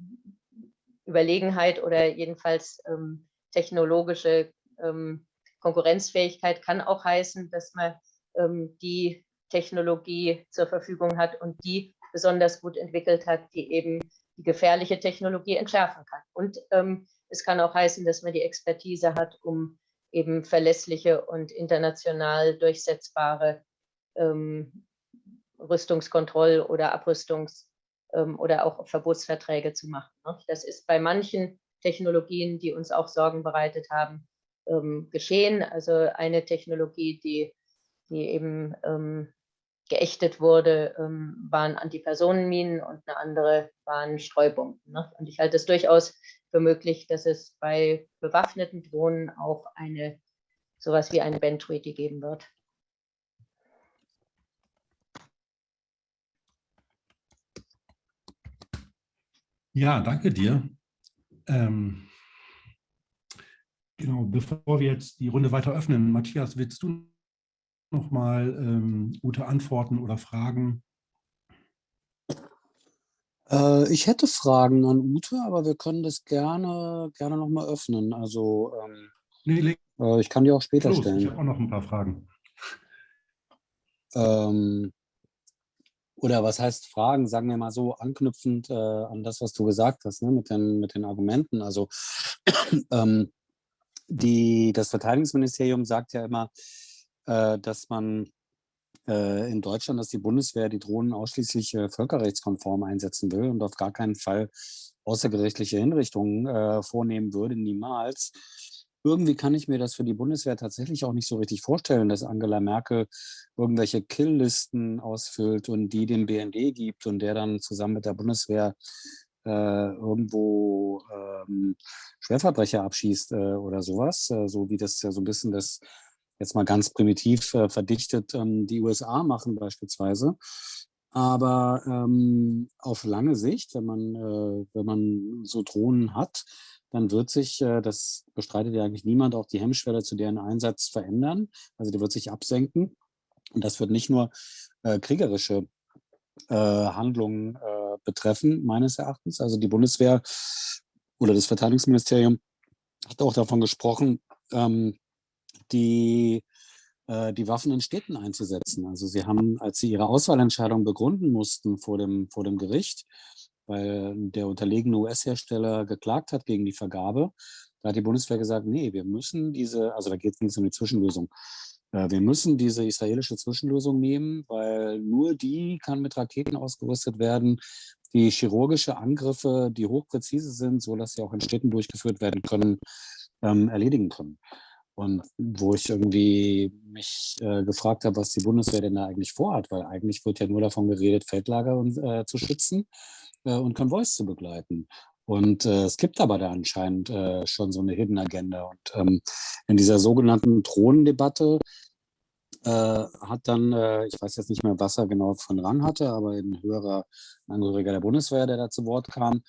Überlegenheit oder jedenfalls ähm, technologische ähm, Konkurrenzfähigkeit kann auch heißen, dass man ähm, die Technologie zur Verfügung hat und die besonders gut entwickelt hat, die eben die gefährliche Technologie entschärfen kann. Und ähm, es kann auch heißen, dass man die Expertise hat, um eben verlässliche und international durchsetzbare ähm, Rüstungskontroll- oder Abrüstungs- ähm, oder auch Verbotsverträge zu machen. Ne? Das ist bei manchen Technologien, die uns auch Sorgen bereitet haben, ähm, geschehen. Also eine Technologie, die, die eben ähm, geächtet wurde, ähm, waren Antipersonenminen und eine andere waren Streubomben. Ne? Und ich halte es durchaus für möglich, dass es bei bewaffneten Drohnen auch eine sowas wie eine Band Treaty geben wird. Ja, danke dir. Ähm, genau, bevor wir jetzt die Runde weiter öffnen, Matthias, willst du noch mal ähm, gute Antworten oder Fragen? Äh, ich hätte Fragen an Ute, aber wir können das gerne, gerne noch mal öffnen. Also ähm, nee, äh, ich kann die auch später los, stellen. Ich habe auch noch ein paar Fragen. Ähm, oder was heißt Fragen, sagen wir mal so, anknüpfend äh, an das, was du gesagt hast, ne, mit, den, mit den Argumenten. Also ähm, die, das Verteidigungsministerium sagt ja immer, äh, dass man äh, in Deutschland, dass die Bundeswehr die Drohnen ausschließlich äh, völkerrechtskonform einsetzen will und auf gar keinen Fall außergerichtliche Hinrichtungen äh, vornehmen würde, niemals. Irgendwie kann ich mir das für die Bundeswehr tatsächlich auch nicht so richtig vorstellen, dass Angela Merkel irgendwelche Killlisten ausfüllt und die dem BND gibt und der dann zusammen mit der Bundeswehr irgendwo ähm, Schwerverbrecher abschießt äh, oder sowas, äh, so wie das ja so ein bisschen das jetzt mal ganz primitiv äh, verdichtet die USA machen beispielsweise. Aber ähm, auf lange Sicht, wenn man, äh, wenn man so Drohnen hat, dann wird sich, äh, das bestreitet ja eigentlich niemand, auch die Hemmschwelle zu deren Einsatz verändern. Also die wird sich absenken. Und das wird nicht nur äh, kriegerische äh, Handlungen äh, betreffen, meines Erachtens. Also die Bundeswehr oder das Verteidigungsministerium hat auch davon gesprochen, ähm, die, äh, die Waffen in Städten einzusetzen. Also sie haben, als sie ihre Auswahlentscheidung begründen mussten vor dem, vor dem Gericht, weil der unterlegene US-Hersteller geklagt hat gegen die Vergabe, da hat die Bundeswehr gesagt, nee, wir müssen diese, also da geht es um die Zwischenlösung, wir müssen diese israelische Zwischenlösung nehmen, weil nur die kann mit Raketen ausgerüstet werden, die chirurgische Angriffe, die hochpräzise sind, so dass sie auch in Städten durchgeführt werden können, ähm, erledigen können. Und wo ich irgendwie mich äh, gefragt habe, was die Bundeswehr denn da eigentlich vorhat, weil eigentlich wird ja nur davon geredet, Feldlager äh, zu schützen äh, und Konvois zu begleiten. Und äh, es gibt aber da anscheinend äh, schon so eine Hidden Agenda. Und ähm, in dieser sogenannten Thronendebatte äh, hat dann, äh, ich weiß jetzt nicht mehr, was er genau von Rang hatte, aber ein höherer Angehöriger der Bundeswehr, der da zu Wort kam,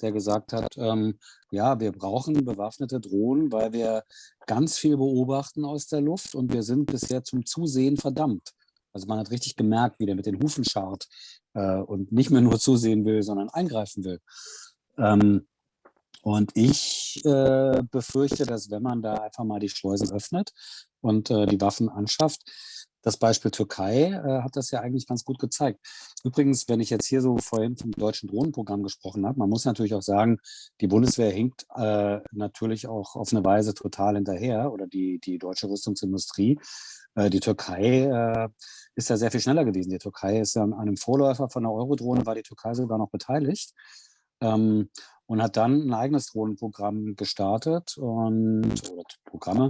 der gesagt hat, ähm, ja, wir brauchen bewaffnete Drohnen, weil wir ganz viel beobachten aus der Luft und wir sind bisher zum Zusehen verdammt. Also man hat richtig gemerkt, wie der mit den Hufen scharrt äh, und nicht mehr nur zusehen will, sondern eingreifen will. Ähm, und ich äh, befürchte, dass wenn man da einfach mal die Schleusen öffnet und äh, die Waffen anschafft, das Beispiel Türkei äh, hat das ja eigentlich ganz gut gezeigt. Übrigens, wenn ich jetzt hier so vorhin vom deutschen Drohnenprogramm gesprochen habe, man muss natürlich auch sagen, die Bundeswehr hinkt äh, natürlich auch auf eine Weise total hinterher oder die, die deutsche Rüstungsindustrie. Äh, die Türkei äh, ist ja sehr viel schneller gewesen. Die Türkei ist ja an einem Vorläufer von der Eurodrohne, war die Türkei sogar noch beteiligt. Ähm, und hat dann ein eigenes Drohnenprogramm gestartet und Programme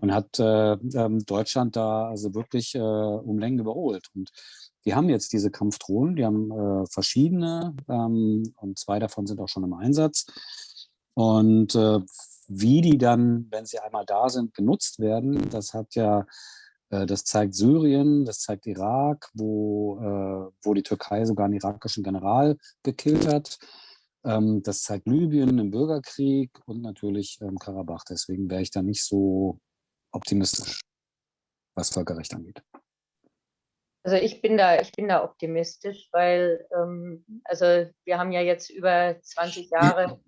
und hat äh, ähm, Deutschland da also wirklich äh, um Längen überholt. Und die haben jetzt diese Kampfdrohnen, die haben äh, verschiedene ähm, und zwei davon sind auch schon im Einsatz. Und äh, wie die dann, wenn sie einmal da sind, genutzt werden, das hat ja äh, das zeigt Syrien, das zeigt Irak, wo, äh, wo die Türkei sogar einen irakischen General gekillt hat. Ähm, das zeigt Libyen im Bürgerkrieg und natürlich ähm, Karabach. Deswegen wäre ich da nicht so optimistisch. was Völkerrecht angeht? Also ich bin da, ich bin da optimistisch, weil ähm, also wir haben ja jetzt über 20 Jahre,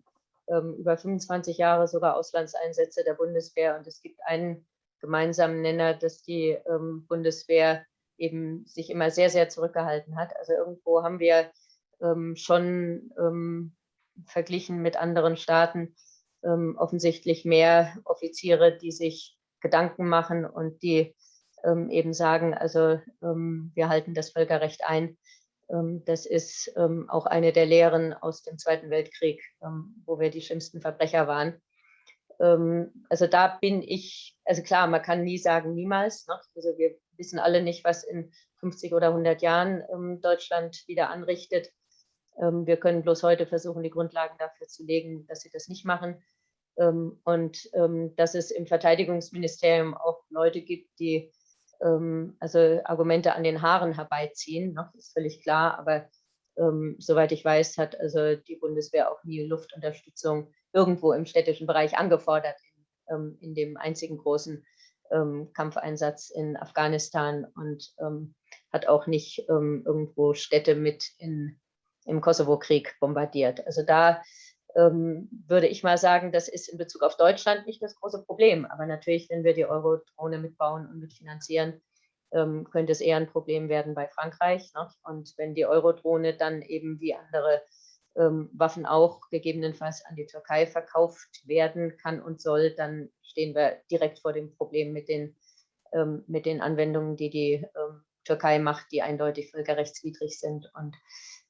ähm, über 25 Jahre sogar Auslandseinsätze der Bundeswehr und es gibt einen gemeinsamen Nenner, dass die ähm, Bundeswehr eben sich immer sehr, sehr zurückgehalten hat. Also irgendwo haben wir ähm, schon verglichen mit anderen Staaten ähm, offensichtlich mehr Offiziere, die sich Gedanken machen und die ähm, eben sagen, also ähm, wir halten das Völkerrecht ein. Ähm, das ist auch eine der Lehren aus dem Zweiten Weltkrieg, wo wir die schlimmsten Verbrecher waren. also da bin ich, also klar, man kann nie sagen, niemals. Ne? Also wir wissen alle nicht, was in 50 oder 100 Jahren Deutschland wieder anrichtet. Wir können bloß heute versuchen, die Grundlagen dafür zu legen, dass sie das nicht machen. und dass es im Verteidigungsministerium auch Leute gibt, die ähm, also Argumente an den Haaren herbeiziehen, ne? ist völlig klar, aber ähm, soweit ich weiß, hat also die Bundeswehr auch nie Luftunterstützung irgendwo im städtischen Bereich angefordert, in, ähm, in dem einzigen großen ähm, Kampfeinsatz in Afghanistan und ähm, hat auch nicht ähm, irgendwo Städte mit in, im Kosovo-Krieg bombardiert. Also da ähm, würde ich mal sagen, das ist in Bezug auf Deutschland nicht das große Problem. Aber natürlich, wenn wir die Euro-Drohne mitbauen und mitfinanzieren, ähm, könnte es eher ein Problem werden bei Frankreich. Ne? Und wenn die Euro-Drohne dann eben wie andere ähm, Waffen auch gegebenenfalls an die Türkei verkauft werden kann und soll, dann stehen wir direkt vor dem Problem mit den, ähm, mit den Anwendungen, die die ähm, Türkei macht, die eindeutig völkerrechtswidrig sind. Und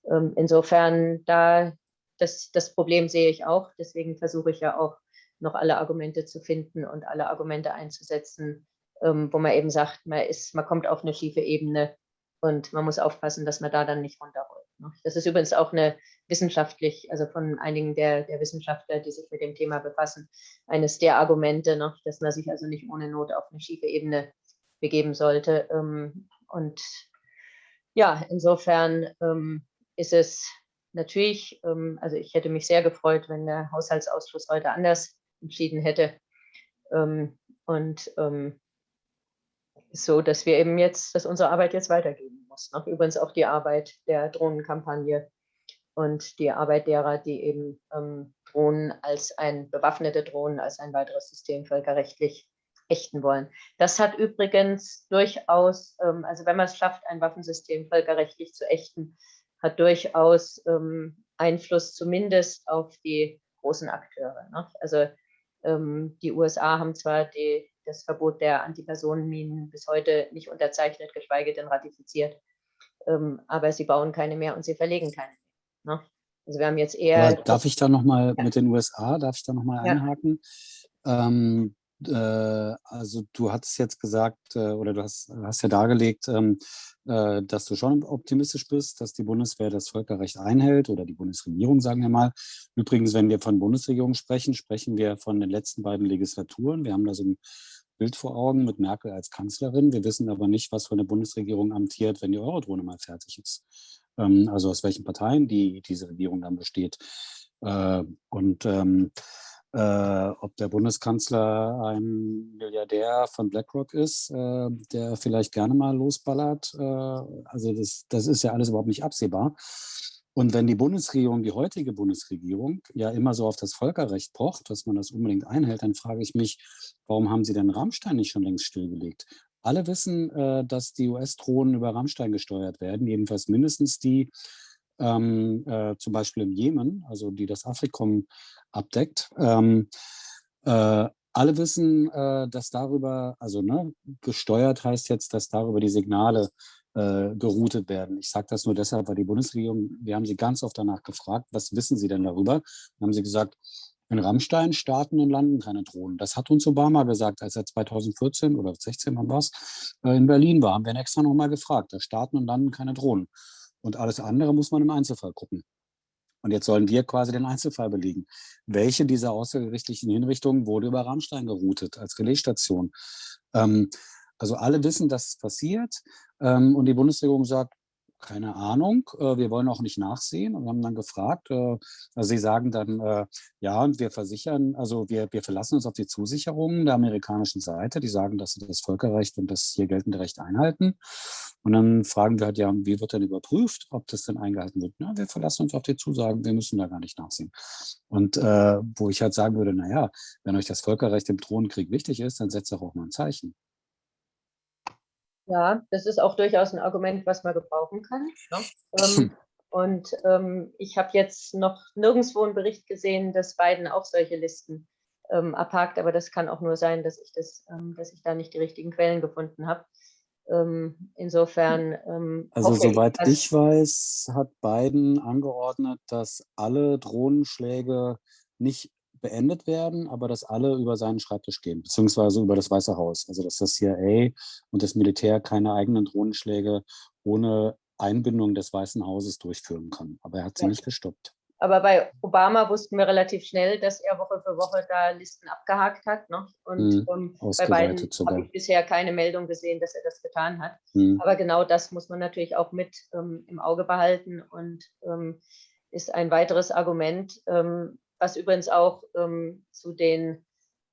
insofern, da das, das Problem sehe ich auch. Deswegen versuche ich ja auch noch alle Argumente zu finden und alle Argumente einzusetzen, ähm, wo man eben sagt, man, ist, man kommt auf eine schiefe Ebene und man muss aufpassen, dass man da dann nicht runterrollt. Ne? Das ist übrigens auch eine wissenschaftlich, also von einigen der, der Wissenschaftler, die sich mit dem Thema befassen, eines der Argumente, ne? dass man sich also nicht ohne Not auf eine schiefe Ebene begeben sollte. Ähm, und ja, insofern ähm, ist es natürlich, ähm, also ich hätte mich sehr gefreut, wenn der Haushaltsausschuss heute anders entschieden hätte. Ähm, und ähm, so, dass wir eben jetzt, dass unsere Arbeit jetzt weitergehen muss. Ne? Übrigens auch die Arbeit der Drohnenkampagne und die Arbeit derer, die eben ähm, Drohnen als ein, bewaffnete Drohnen als ein weiteres System völkerrechtlich ächten wollen. Das hat übrigens durchaus, ähm, also wenn man es schafft, ein Waffensystem völkerrechtlich zu ächten, hat durchaus ähm, Einfluss zumindest auf die großen Akteure. Ne? Also ähm, die USA haben zwar die, das Verbot der Antipersonenminen bis heute nicht unterzeichnet, geschweige denn ratifiziert, ähm, aber sie bauen keine mehr und sie verlegen keine mehr. Ne? Also wir haben jetzt eher... Aber darf ich da nochmal ja. mit den USA, darf ich da nochmal ja. einhaken? Ähm, äh, also du hast jetzt gesagt, äh, oder du hast, hast ja dargelegt, ähm, äh, dass du schon optimistisch bist, dass die Bundeswehr das Völkerrecht einhält oder die Bundesregierung, sagen wir mal. Übrigens, wenn wir von Bundesregierung sprechen, sprechen wir von den letzten beiden Legislaturen. Wir haben da so ein Bild vor Augen mit Merkel als Kanzlerin. Wir wissen aber nicht, was für eine Bundesregierung amtiert, wenn die Eurodrohne mal fertig ist. Ähm, also aus welchen Parteien die, diese Regierung dann besteht. Und ähm, äh, ob der Bundeskanzler ein Milliardär von BlackRock ist, äh, der vielleicht gerne mal losballert. Äh, also das, das ist ja alles überhaupt nicht absehbar. Und wenn die Bundesregierung, die heutige Bundesregierung, ja immer so auf das Völkerrecht pocht, dass man das unbedingt einhält, dann frage ich mich, warum haben sie denn Rammstein nicht schon längst stillgelegt? Alle wissen, äh, dass die US-Drohnen über Rammstein gesteuert werden, jedenfalls mindestens die, ähm, äh, zum Beispiel im Jemen, also die das Afrikom abdeckt. Ähm, äh, alle wissen, äh, dass darüber, also ne, gesteuert heißt jetzt, dass darüber die Signale äh, geroutet werden. Ich sage das nur deshalb, weil die Bundesregierung, wir haben sie ganz oft danach gefragt, was wissen sie denn darüber? Dann haben sie gesagt, in Rammstein starten und landen keine Drohnen. Das hat uns Obama gesagt, als er 2014 oder 16 wann war es, in Berlin war. Haben wir ihn extra nochmal gefragt. Da starten und landen keine Drohnen. Und alles andere muss man im Einzelfall gucken. Und jetzt sollen wir quasi den Einzelfall belegen. Welche dieser außergerichtlichen Hinrichtungen wurde über Rammstein geroutet als Relaisstation? Ähm, also alle wissen, dass es passiert. Ähm, und die Bundesregierung sagt, Keine Ahnung, äh, wir wollen auch nicht nachsehen und haben dann gefragt, äh, also sie sagen dann, äh, ja, und wir versichern, also wir, wir verlassen uns auf die Zusicherungen der amerikanischen Seite, die sagen, dass sie das Völkerrecht und das hier geltende Recht einhalten. Und dann fragen wir halt, ja, wie wird denn überprüft, ob das denn eingehalten wird? Na, wir verlassen uns auf die Zusagen, wir müssen da gar nicht nachsehen. Und äh, wo ich halt sagen würde, naja, wenn euch das Völkerrecht im Drohnenkrieg wichtig ist, dann setzt doch auch mal ein Zeichen. Ja, das ist auch durchaus ein Argument, was man gebrauchen kann. Ne? Ähm, und ähm, ich habe jetzt noch nirgendwo einen Bericht gesehen, dass Biden auch solche Listen ähm, abhakt, aber das kann auch nur sein, dass ich, das, ähm, dass ich da nicht die richtigen Quellen gefunden habe. Ähm, insofern. Ähm, also soweit ich, ich weiß, hat Biden angeordnet, dass alle Drohnenschläge nicht beendet werden, aber dass alle über seinen Schreibtisch gehen, beziehungsweise über das Weiße Haus. Also dass das CIA und das Militär keine eigenen Drohnenschläge ohne Einbindung des Weißen Hauses durchführen kann. Aber er hat sie ja. nicht gestoppt. Aber bei Obama wussten wir relativ schnell, dass er Woche für Woche da Listen abgehakt hat. Ne? Und mhm, um, bei beiden habe ich bisher keine Meldung gesehen, dass er das getan hat. Mhm. Aber genau das muss man natürlich auch mit ähm, im Auge behalten und ähm, ist ein weiteres Argument, ähm, was übrigens auch ähm, zu, den,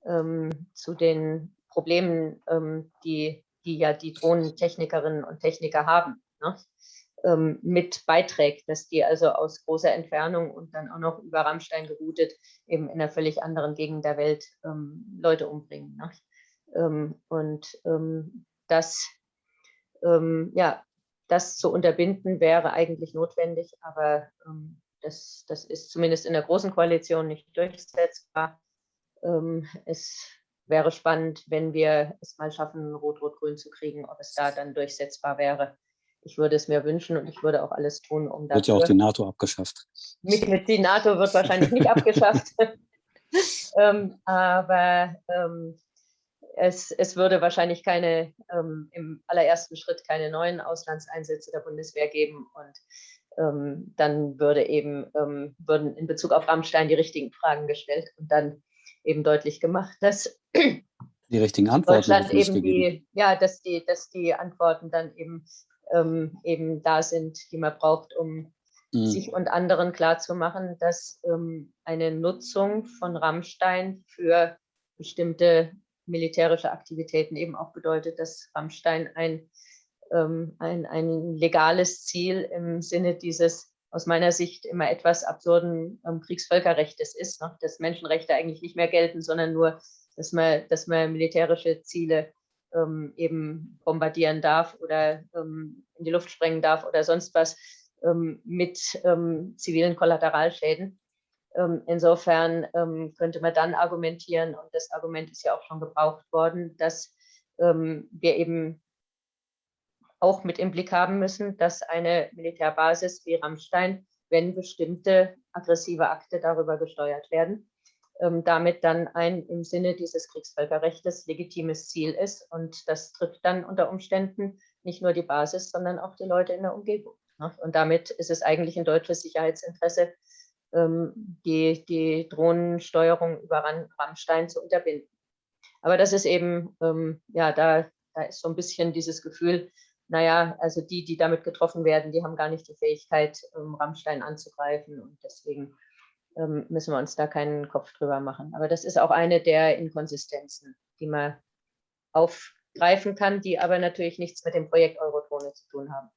ähm, zu den Problemen, ähm, die, die ja die Drohnentechnikerinnen und Techniker haben, ne? Ähm, mit beiträgt, dass die also aus großer Entfernung und dann auch noch über Rammstein geroutet eben in einer völlig anderen Gegend der Welt ähm, Leute umbringen. Ne? Ähm, und das, ja, das zu unterbinden wäre eigentlich notwendig, aber das, das ist zumindest in der Großen Koalition nicht durchsetzbar. Ähm, es wäre spannend, wenn wir es mal schaffen, Rot-Rot-Grün zu kriegen, ob es da dann durchsetzbar wäre. Ich würde es mir wünschen und ich würde auch alles tun, um das. Wird ja auch die NATO abgeschafft. Mit, mit die NATO wird wahrscheinlich nicht abgeschafft. ähm, aber ähm, es, es, würde wahrscheinlich keine, ähm, im allerersten Schritt keine neuen Auslandseinsätze der Bundeswehr geben. Und ähm, dann würde eben, ähm, würden in Bezug auf Rammstein die richtigen Fragen gestellt und dann eben deutlich gemacht, dass die richtigen Antworten Deutschland eben die, ja, dass die, dass die Antworten dann eben, ähm, eben da sind, die man braucht, um mhm. sich und anderen klarzumachen, dass ähm, eine Nutzung von Rammstein für bestimmte militärische Aktivitäten eben auch bedeutet, dass Rammstein ein ähm, ein, ein legales Ziel im Sinne dieses aus meiner Sicht immer etwas absurden ähm, Kriegsvölkerrechtes ist, ne? dass Menschenrechte eigentlich nicht mehr gelten, sondern nur, dass man, dass man militärische Ziele ähm, eben bombardieren darf oder ähm, in die Luft sprengen darf oder sonst was ähm, mit ähm, zivilen Kollateralschäden. Ähm, insofern könnte man dann argumentieren, und das Argument ist ja auch schon gebraucht worden, dass wir eben auch mit im Blick haben müssen, dass eine Militärbasis wie Rammstein, wenn bestimmte aggressive Akte darüber gesteuert werden, ähm, damit dann ein im Sinne dieses Kriegsvölkerrechts legitimes Ziel ist. Und das trifft dann unter Umständen nicht nur die Basis, sondern auch die Leute in der Umgebung. Ne? Und damit ist es eigentlich ein deutsches Sicherheitsinteresse, ähm, die, die Drohnensteuerung über Rammstein zu unterbinden. Aber das ist eben, ähm, ja, da, da ist so ein bisschen dieses Gefühl, naja, also die, die damit getroffen werden, die haben gar nicht die Fähigkeit, ähm, Rammstein anzugreifen und deswegen ähm, müssen wir uns da keinen Kopf drüber machen. Aber das ist auch eine der Inkonsistenzen, die man aufgreifen kann, die aber natürlich nichts mit dem Projekt Eurodrohne zu tun haben.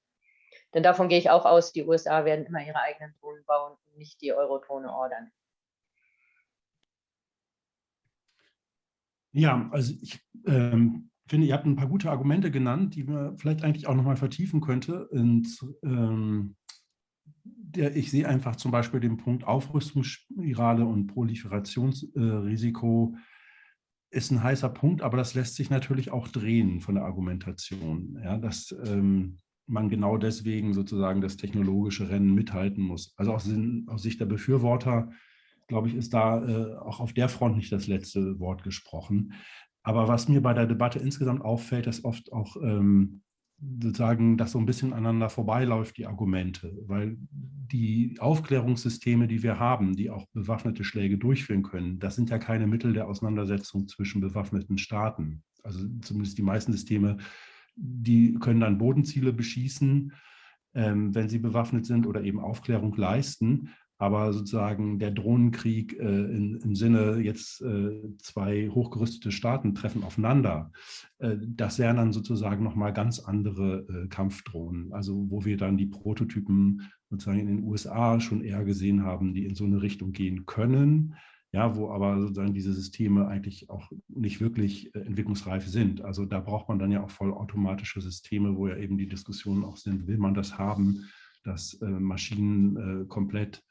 Denn davon gehe ich auch aus, die USA werden immer ihre eigenen Drohnen bauen und nicht die Eurodrohne ordern. Ja, also ich ähm, finde, ihr habt ein paar gute Argumente genannt, die man vielleicht eigentlich auch nochmal vertiefen könnte. Und ähm, der, ich sehe einfach zum Beispiel den Punkt Aufrüstungsspirale und Proliferationsrisiko äh, ist ein heißer Punkt, aber das lässt sich natürlich auch drehen von der Argumentation. Ja, dass ähm, man genau deswegen sozusagen das technologische Rennen mithalten muss. Also aus, aus Sicht der Befürworter, glaube ich, ist da äh, auch auf der Front nicht das letzte Wort gesprochen. Aber was mir bei der Debatte insgesamt auffällt, ist oft auch ähm, sozusagen, dass so ein bisschen aneinander vorbeiläuft, die Argumente, weil die Aufklärungssysteme, die wir haben, die auch bewaffnete Schläge durchführen können, das sind ja keine Mittel der Auseinandersetzung zwischen bewaffneten Staaten. Also zumindest die meisten Systeme, die können dann Bodenziele beschießen, ähm, wenn sie bewaffnet sind oder eben Aufklärung leisten. Aber sozusagen der Drohnenkrieg äh, in, im Sinne jetzt äh, zwei hochgerüstete Staaten treffen aufeinander, äh, das wären dann sozusagen nochmal ganz andere äh, Kampfdrohnen. Also wo wir dann die Prototypen sozusagen in den USA schon eher gesehen haben, die in so eine Richtung gehen können ja, wo aber sozusagen diese Systeme eigentlich auch nicht wirklich äh, entwicklungsreif sind. Also da braucht man dann ja auch vollautomatische Systeme, wo ja eben die Diskussionen auch sind, will man das haben, dass äh, Maschinen komplett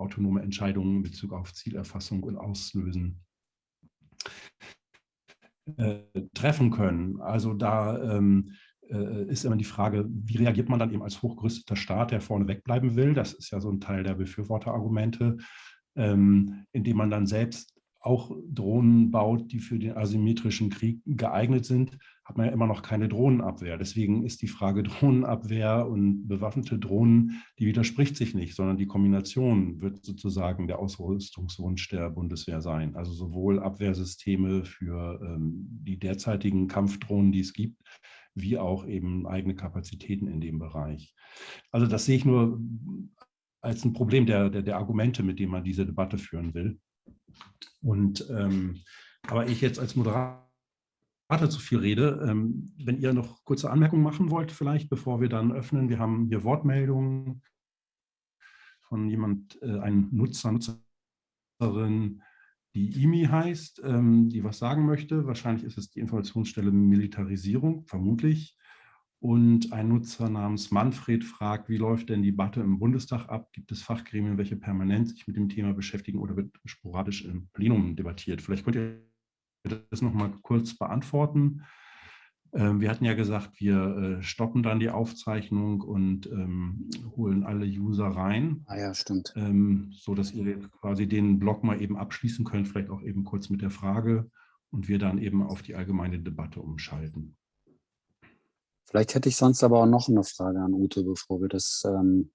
autonome Entscheidungen in Bezug auf Zielerfassung und Auslösen äh, treffen können. Also da ähm, äh, ist immer die Frage, wie reagiert man dann eben als hochgerüsteter Staat, der vorne wegbleiben will? Das ist ja so ein Teil der Befürworterargumente ähm, indem man dann selbst auch Drohnen baut, die für den asymmetrischen Krieg geeignet sind, hat man ja immer noch keine Drohnenabwehr. Deswegen ist die Frage Drohnenabwehr und bewaffnete Drohnen, die widerspricht sich nicht, sondern die Kombination wird sozusagen der Ausrüstungswunsch der Bundeswehr sein. Also sowohl Abwehrsysteme für ähm, die derzeitigen Kampfdrohnen, die es gibt, wie auch eben eigene Kapazitäten in dem Bereich. Also das sehe ich nur als ein Problem der, der, der Argumente, mit denen man diese Debatte führen will. Und ähm, aber ich jetzt als Moderator zu viel rede, ähm, wenn ihr noch kurze Anmerkungen machen wollt, vielleicht, bevor wir dann öffnen. Wir haben hier Wortmeldungen von jemand, äh, einem Nutzer, Nutzerin, die IMI heißt, ähm, die was sagen möchte. Wahrscheinlich ist es die Informationsstelle Militarisierung, vermutlich. Und ein Nutzer namens Manfred fragt, wie läuft denn die Debatte im Bundestag ab? Gibt es Fachgremien, welche permanent sich mit dem Thema beschäftigen oder wird sporadisch im Plenum debattiert? Vielleicht könnt ihr das noch mal kurz beantworten. Ähm, wir hatten ja gesagt, wir äh, stoppen dann die Aufzeichnung und ähm, holen alle User rein. Ah ja, stimmt. Ähm, so dass ihr quasi den Blog mal eben abschließen könnt, vielleicht auch eben kurz mit der Frage und wir dann eben auf die allgemeine Debatte umschalten. Vielleicht hätte ich sonst aber auch noch eine Frage an Ute, bevor wir das ähm,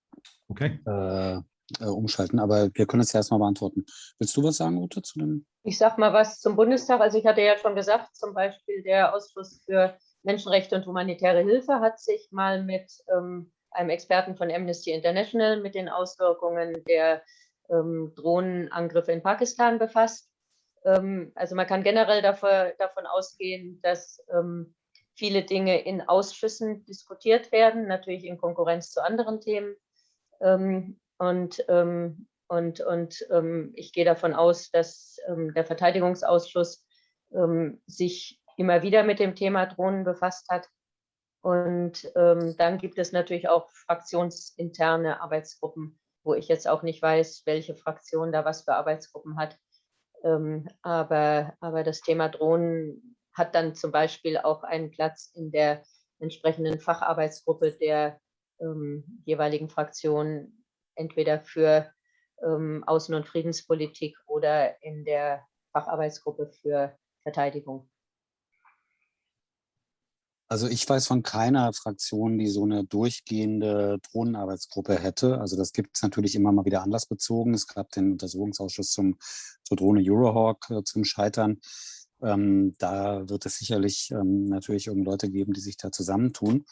okay. äh, äh, umschalten. Aber wir können es ja erstmal beantworten. Willst du was sagen, Ute, zu dem? Ich sage mal was zum Bundestag. Also ich hatte ja schon gesagt, zum Beispiel der Ausschuss für Menschenrechte und humanitäre Hilfe hat sich mal mit ähm, einem Experten von Amnesty International mit den Auswirkungen der ähm, Drohnenangriffe in Pakistan befasst. Ähm, also man kann generell dafür, davon ausgehen, dass ähm, viele Dinge in Ausschüssen diskutiert werden, natürlich in Konkurrenz zu anderen Themen. Ähm, und, ähm, und, und ähm, ich gehe davon aus, dass der Verteidigungsausschuss sich immer wieder mit dem Thema Drohnen befasst hat. Und dann gibt es natürlich auch fraktionsinterne Arbeitsgruppen, wo ich jetzt auch nicht weiß, welche Fraktion da was für Arbeitsgruppen hat. aber, aber das Thema Drohnen hat dann zum Beispiel auch einen Platz in der entsprechenden Facharbeitsgruppe der ähm, jeweiligen Fraktion, entweder für ähm, Außen- und Friedenspolitik oder in der Facharbeitsgruppe für Verteidigung. Also ich weiß von keiner Fraktion, die so eine durchgehende Drohnenarbeitsgruppe hätte. Also das gibt es natürlich immer mal wieder anlassbezogen. Es gab den Untersuchungsausschuss zum, zur Drohne Eurohawk äh, zum Scheitern. Ähm, da wird es sicherlich ähm, natürlich irgend Leute geben, die sich da zusammentun.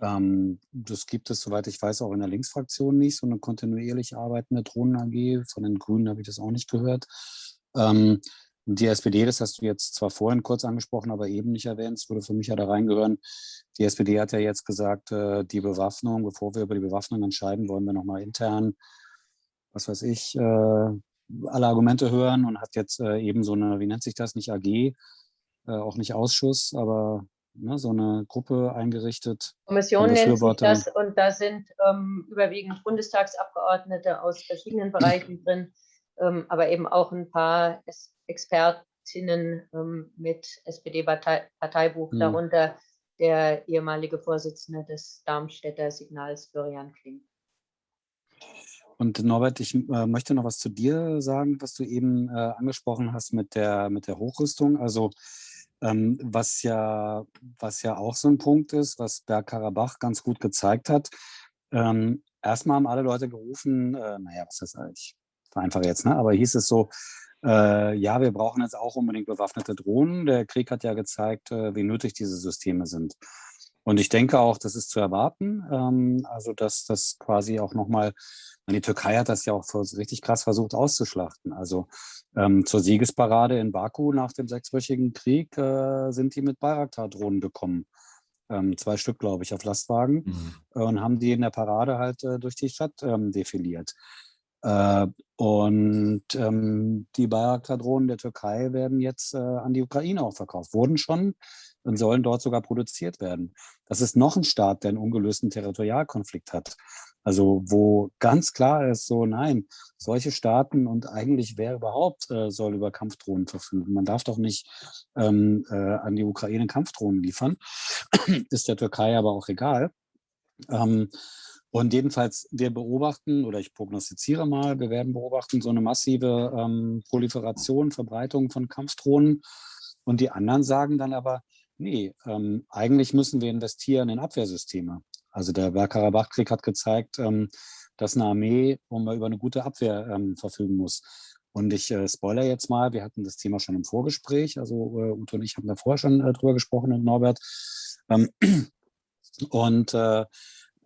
Ähm, das gibt es, soweit ich weiß, auch in der Linksfraktion nicht, so eine kontinuierlich arbeitende Drohnen-AG. Von den Grünen habe ich das auch nicht gehört. Ähm, die SPD, das hast du jetzt zwar vorhin kurz angesprochen, aber eben nicht erwähnt, es würde für mich ja da reingehören. Die SPD hat ja jetzt gesagt, äh, die Bewaffnung, bevor wir über die Bewaffnung entscheiden, wollen wir nochmal intern, was weiß ich, äh, alle Argumente hören und hat jetzt äh, eben so eine, wie nennt sich das, nicht AG, auch nicht Ausschuss, aber ne, so eine Gruppe eingerichtet. Kommission nennt sich das und da sind ähm, überwiegend Bundestagsabgeordnete aus verschiedenen Bereichen drin, ähm, aber eben auch ein paar Expertinnen ähm, mit SPD-Parteibuch, mhm. darunter der ehemalige Vorsitzende des Darmstädter Signals, Florian Kling. Und Norbert, ich äh, möchte noch was zu dir sagen, was du eben äh, angesprochen hast mit der, mit der Hochrüstung. Also ähm, was, ja, was ja auch so ein Punkt ist, was Bergkarabach ganz gut gezeigt hat. Ähm, erstmal haben alle Leute gerufen, äh, naja, was ist das eigentlich? Vereinfache jetzt, ne? aber hieß es so, äh, ja, wir brauchen jetzt auch unbedingt bewaffnete Drohnen. Der Krieg hat ja gezeigt, äh, wie nötig diese Systeme sind. Und ich denke auch, das ist zu erwarten, ähm, also dass das quasi auch nochmal, die Türkei hat das ja auch richtig krass versucht auszuschlachten. Also ähm, zur Siegesparade in Baku nach dem sechswöchigen Krieg äh, sind die mit Bayraktar-Drohnen gekommen. Ähm, zwei Stück, glaube ich, auf Lastwagen mhm. und haben die in der Parade halt äh, durch die Stadt ähm, defiliert. Äh, und ähm, die Bayraktar-Drohnen der Türkei werden jetzt äh, an die Ukraine auch verkauft, wurden schon und sollen dort sogar produziert werden. Das ist noch ein Staat, der einen ungelösten Territorialkonflikt hat. Also wo ganz klar ist, so nein, solche Staaten und eigentlich wer überhaupt äh, soll über Kampfdrohnen verfügen. Man darf doch nicht ähm, äh, an die Ukraine Kampfdrohnen liefern. ist der Türkei aber auch egal. Ähm, und jedenfalls, wir beobachten, oder ich prognostiziere mal, wir werden beobachten so eine massive ähm, Proliferation, Verbreitung von Kampfdrohnen. Und die anderen sagen dann aber, nee, ähm, eigentlich müssen wir investieren in Abwehrsysteme. Also der Bergkarabach-Krieg hat gezeigt, ähm, dass eine Armee über eine gute Abwehr ähm, verfügen muss. Und ich äh, spoiler jetzt mal, wir hatten das Thema schon im Vorgespräch, also äh, Ute und ich haben da vorher schon äh, drüber gesprochen und Norbert. Ähm, und äh,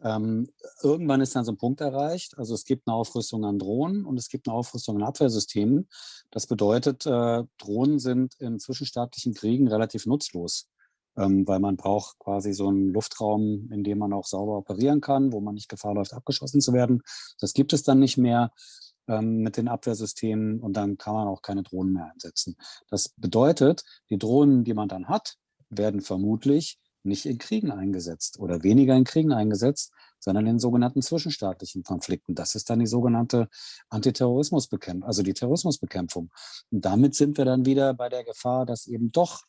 ähm, irgendwann ist dann so ein Punkt erreicht, also es gibt eine Aufrüstung an Drohnen und es gibt eine Aufrüstung an Abwehrsystemen. Das bedeutet, äh, Drohnen sind in zwischenstaatlichen Kriegen relativ nutzlos weil man braucht quasi so einen Luftraum, in dem man auch sauber operieren kann, wo man nicht Gefahr läuft, abgeschossen zu werden. Das gibt es dann nicht mehr ähm, mit den Abwehrsystemen und dann kann man auch keine Drohnen mehr einsetzen. Das bedeutet, die Drohnen, die man dann hat, werden vermutlich nicht in Kriegen eingesetzt oder weniger in Kriegen eingesetzt, sondern in sogenannten zwischenstaatlichen Konflikten. Das ist dann die sogenannte Antiterrorismusbekämpfung, also die Terrorismusbekämpfung. Und damit sind wir dann wieder bei der Gefahr, dass eben doch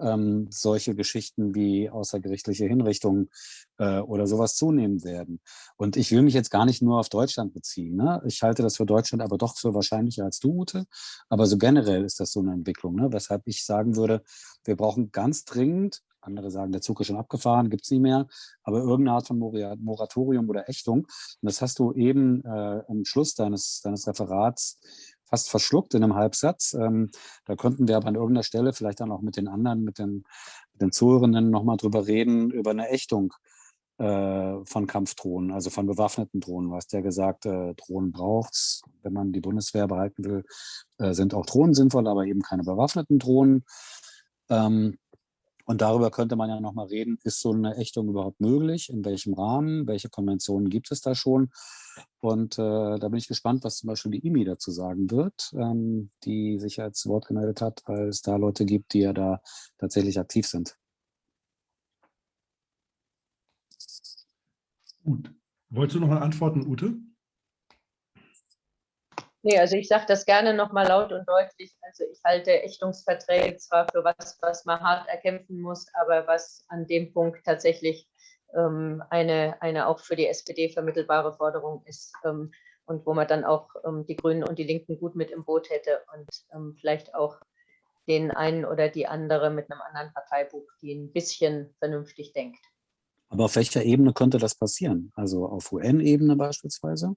ähm, solche Geschichten wie außergerichtliche Hinrichtungen äh, oder sowas zunehmen werden. Und ich will mich jetzt gar nicht nur auf Deutschland beziehen. Ne? Ich halte das für Deutschland aber doch für wahrscheinlicher als du, Ute. Aber so generell ist das so eine Entwicklung, ne? weshalb ich sagen würde, wir brauchen ganz dringend andere sagen, der Zug ist schon abgefahren, gibt es nicht mehr, aber irgendeine Art von Moratorium oder Ächtung. Und das hast du eben äh, am Schluss deines, deines Referats fast verschluckt in einem Halbsatz. Ähm, da könnten wir aber an irgendeiner Stelle vielleicht dann auch mit den anderen, mit den, mit den Zuhörenden nochmal drüber reden, über eine Ächtung äh, von Kampfdrohnen, also von bewaffneten Drohnen. Du hast ja gesagt, äh, Drohnen braucht es, wenn man die Bundeswehr behalten will, äh, sind auch Drohnen sinnvoll, aber eben keine bewaffneten Drohnen. Ähm, und darüber könnte man ja nochmal reden, ist so eine Ächtung überhaupt möglich? In welchem Rahmen? Welche Konventionen gibt es da schon? Und äh, da bin ich gespannt, was zum Beispiel die IMI dazu sagen wird, ähm, die sich als Wort gemeldet hat, weil es da Leute gibt, die ja da tatsächlich aktiv sind. Gut. Wolltest du noch mal antworten, Ute? Nee, also ich sage das gerne nochmal laut und deutlich. Also ich halte Ächtungsverträge zwar für was, was man hart erkämpfen muss, aber was an dem Punkt tatsächlich ähm, eine, eine auch für die SPD vermittelbare Forderung ist ähm, und wo man dann auch ähm, die Grünen und die Linken gut mit im Boot hätte und ähm, vielleicht auch den einen oder die andere mit einem anderen Parteibuch, die ein bisschen vernünftig denkt. Aber auf welcher Ebene könnte das passieren? Also auf UN-Ebene beispielsweise?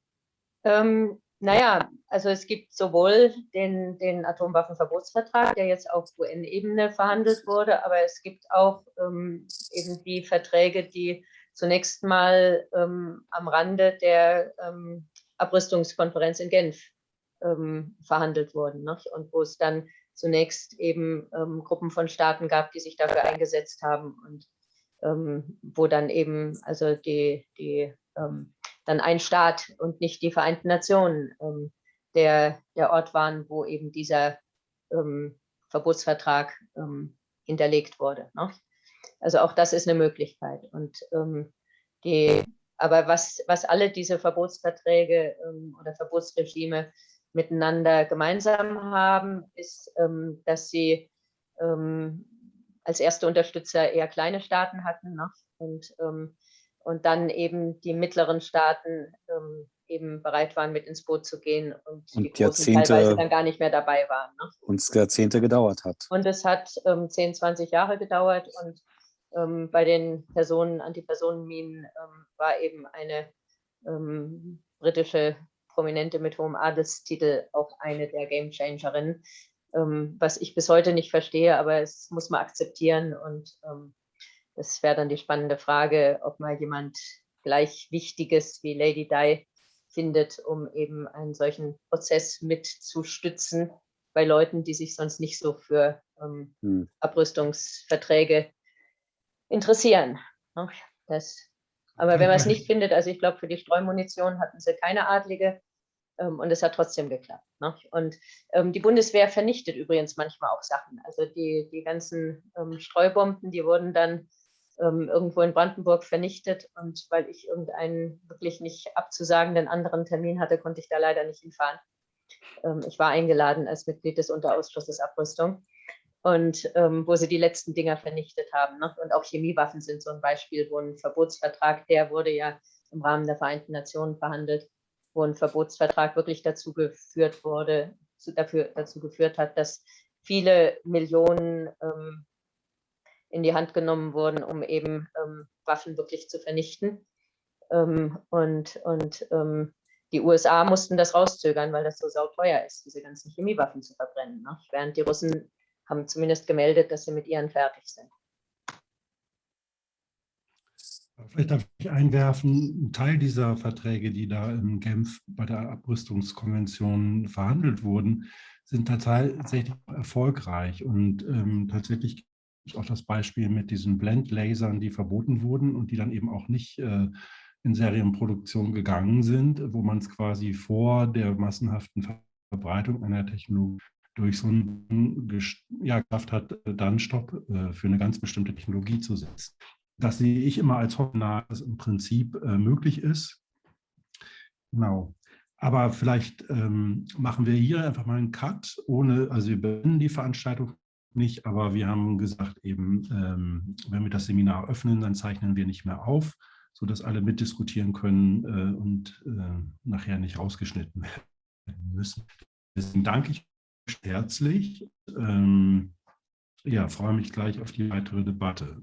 Ähm, naja, also es gibt sowohl den, den Atomwaffenverbotsvertrag, der jetzt auf UN-Ebene verhandelt wurde, aber es gibt auch ähm, eben die Verträge, die zunächst mal ähm, am Rande der ähm, Abrüstungskonferenz in Genf ähm, verhandelt wurden. Ne? Und wo es dann zunächst eben ähm, Gruppen von Staaten gab, die sich dafür eingesetzt haben und ähm, wo dann eben also die, die dann ein Staat und nicht die Vereinten Nationen ähm, der, der Ort waren, wo eben dieser ähm, Verbotsvertrag ähm, hinterlegt wurde. Ne? Also auch das ist eine Möglichkeit. Und ähm, die, aber was, was alle diese Verbotsverträge ähm, oder Verbotsregime miteinander gemeinsam haben, ist, ähm, dass sie als erste Unterstützer eher kleine Staaten hatten ne? und und dann eben die mittleren Staaten ähm, eben bereit waren, mit ins Boot zu gehen und, und die Jahrzehnte, teilweise dann gar nicht mehr dabei waren. Ne? Und es Jahrzehnte gedauert hat. Und es hat ähm, 10, 20 Jahre gedauert und ähm, bei den Personen, Antipersonenminen ähm, war eben eine ähm, britische Prominente mit hohem Adelstitel auch eine der Gamechangerinnen, ähm, was ich bis heute nicht verstehe, aber es muss man akzeptieren und das wäre dann die spannende Frage, ob mal jemand gleich Wichtiges wie Lady Di findet, um eben einen solchen Prozess mitzustützen bei Leuten, die sich sonst nicht so für ähm, hm. Abrüstungsverträge interessieren. Ne? Das, aber wenn man es nicht findet, also ich glaube, für die Streumunition hatten sie keine Adlige ähm, und es hat trotzdem geklappt. Ne? Und ähm, die Bundeswehr vernichtet übrigens manchmal auch Sachen. Also die, die ganzen ähm, Streubomben, die wurden dann ähm, irgendwo in Brandenburg vernichtet und weil ich irgendeinen wirklich nicht abzusagenden anderen Termin hatte, konnte ich da leider nicht hinfahren. Ähm, ich war eingeladen als Mitglied des Unterausschusses Abrüstung und ähm, wo sie die letzten Dinger vernichtet haben. Ne? Und auch Chemiewaffen sind so ein Beispiel, wo ein Verbotsvertrag, der wurde ja im Rahmen der Vereinten Nationen verhandelt, wo ein Verbotsvertrag wirklich dazu geführt wurde, zu, dafür, dazu geführt hat, dass viele Millionen ähm, in die Hand genommen wurden, um eben ähm, Waffen wirklich zu vernichten. Ähm, und und ähm, die USA mussten das rauszögern, weil das so sauteuer ist, diese ganzen Chemiewaffen zu verbrennen. Ne? Während die Russen haben zumindest gemeldet, dass sie mit ihren fertig sind. Vielleicht darf ich einwerfen, ein Teil dieser Verträge, die da in Genf bei der Abrüstungskonvention verhandelt wurden, sind tatsächlich erfolgreich. Und ähm, tatsächlich es auch das Beispiel mit diesen Blendlasern, die verboten wurden und die dann eben auch nicht äh, in Serienproduktion gegangen sind, wo man es quasi vor der massenhaften Verbreitung einer Technologie durch so einen ja, Kraft hat, dann Stopp äh, für eine ganz bestimmte Technologie zu setzen. Das sehe ich immer als hoffnah, dass im Prinzip äh, möglich ist. Genau. Aber vielleicht ähm, machen wir hier einfach mal einen Cut, ohne, also wir beenden die Veranstaltung nicht, aber wir haben gesagt eben, ähm, wenn wir das Seminar öffnen, dann zeichnen wir nicht mehr auf, sodass alle mitdiskutieren können äh, und äh, nachher nicht rausgeschnitten werden müssen. Deswegen danke ich herzlich. Ähm, ja, freue mich gleich auf die weitere Debatte.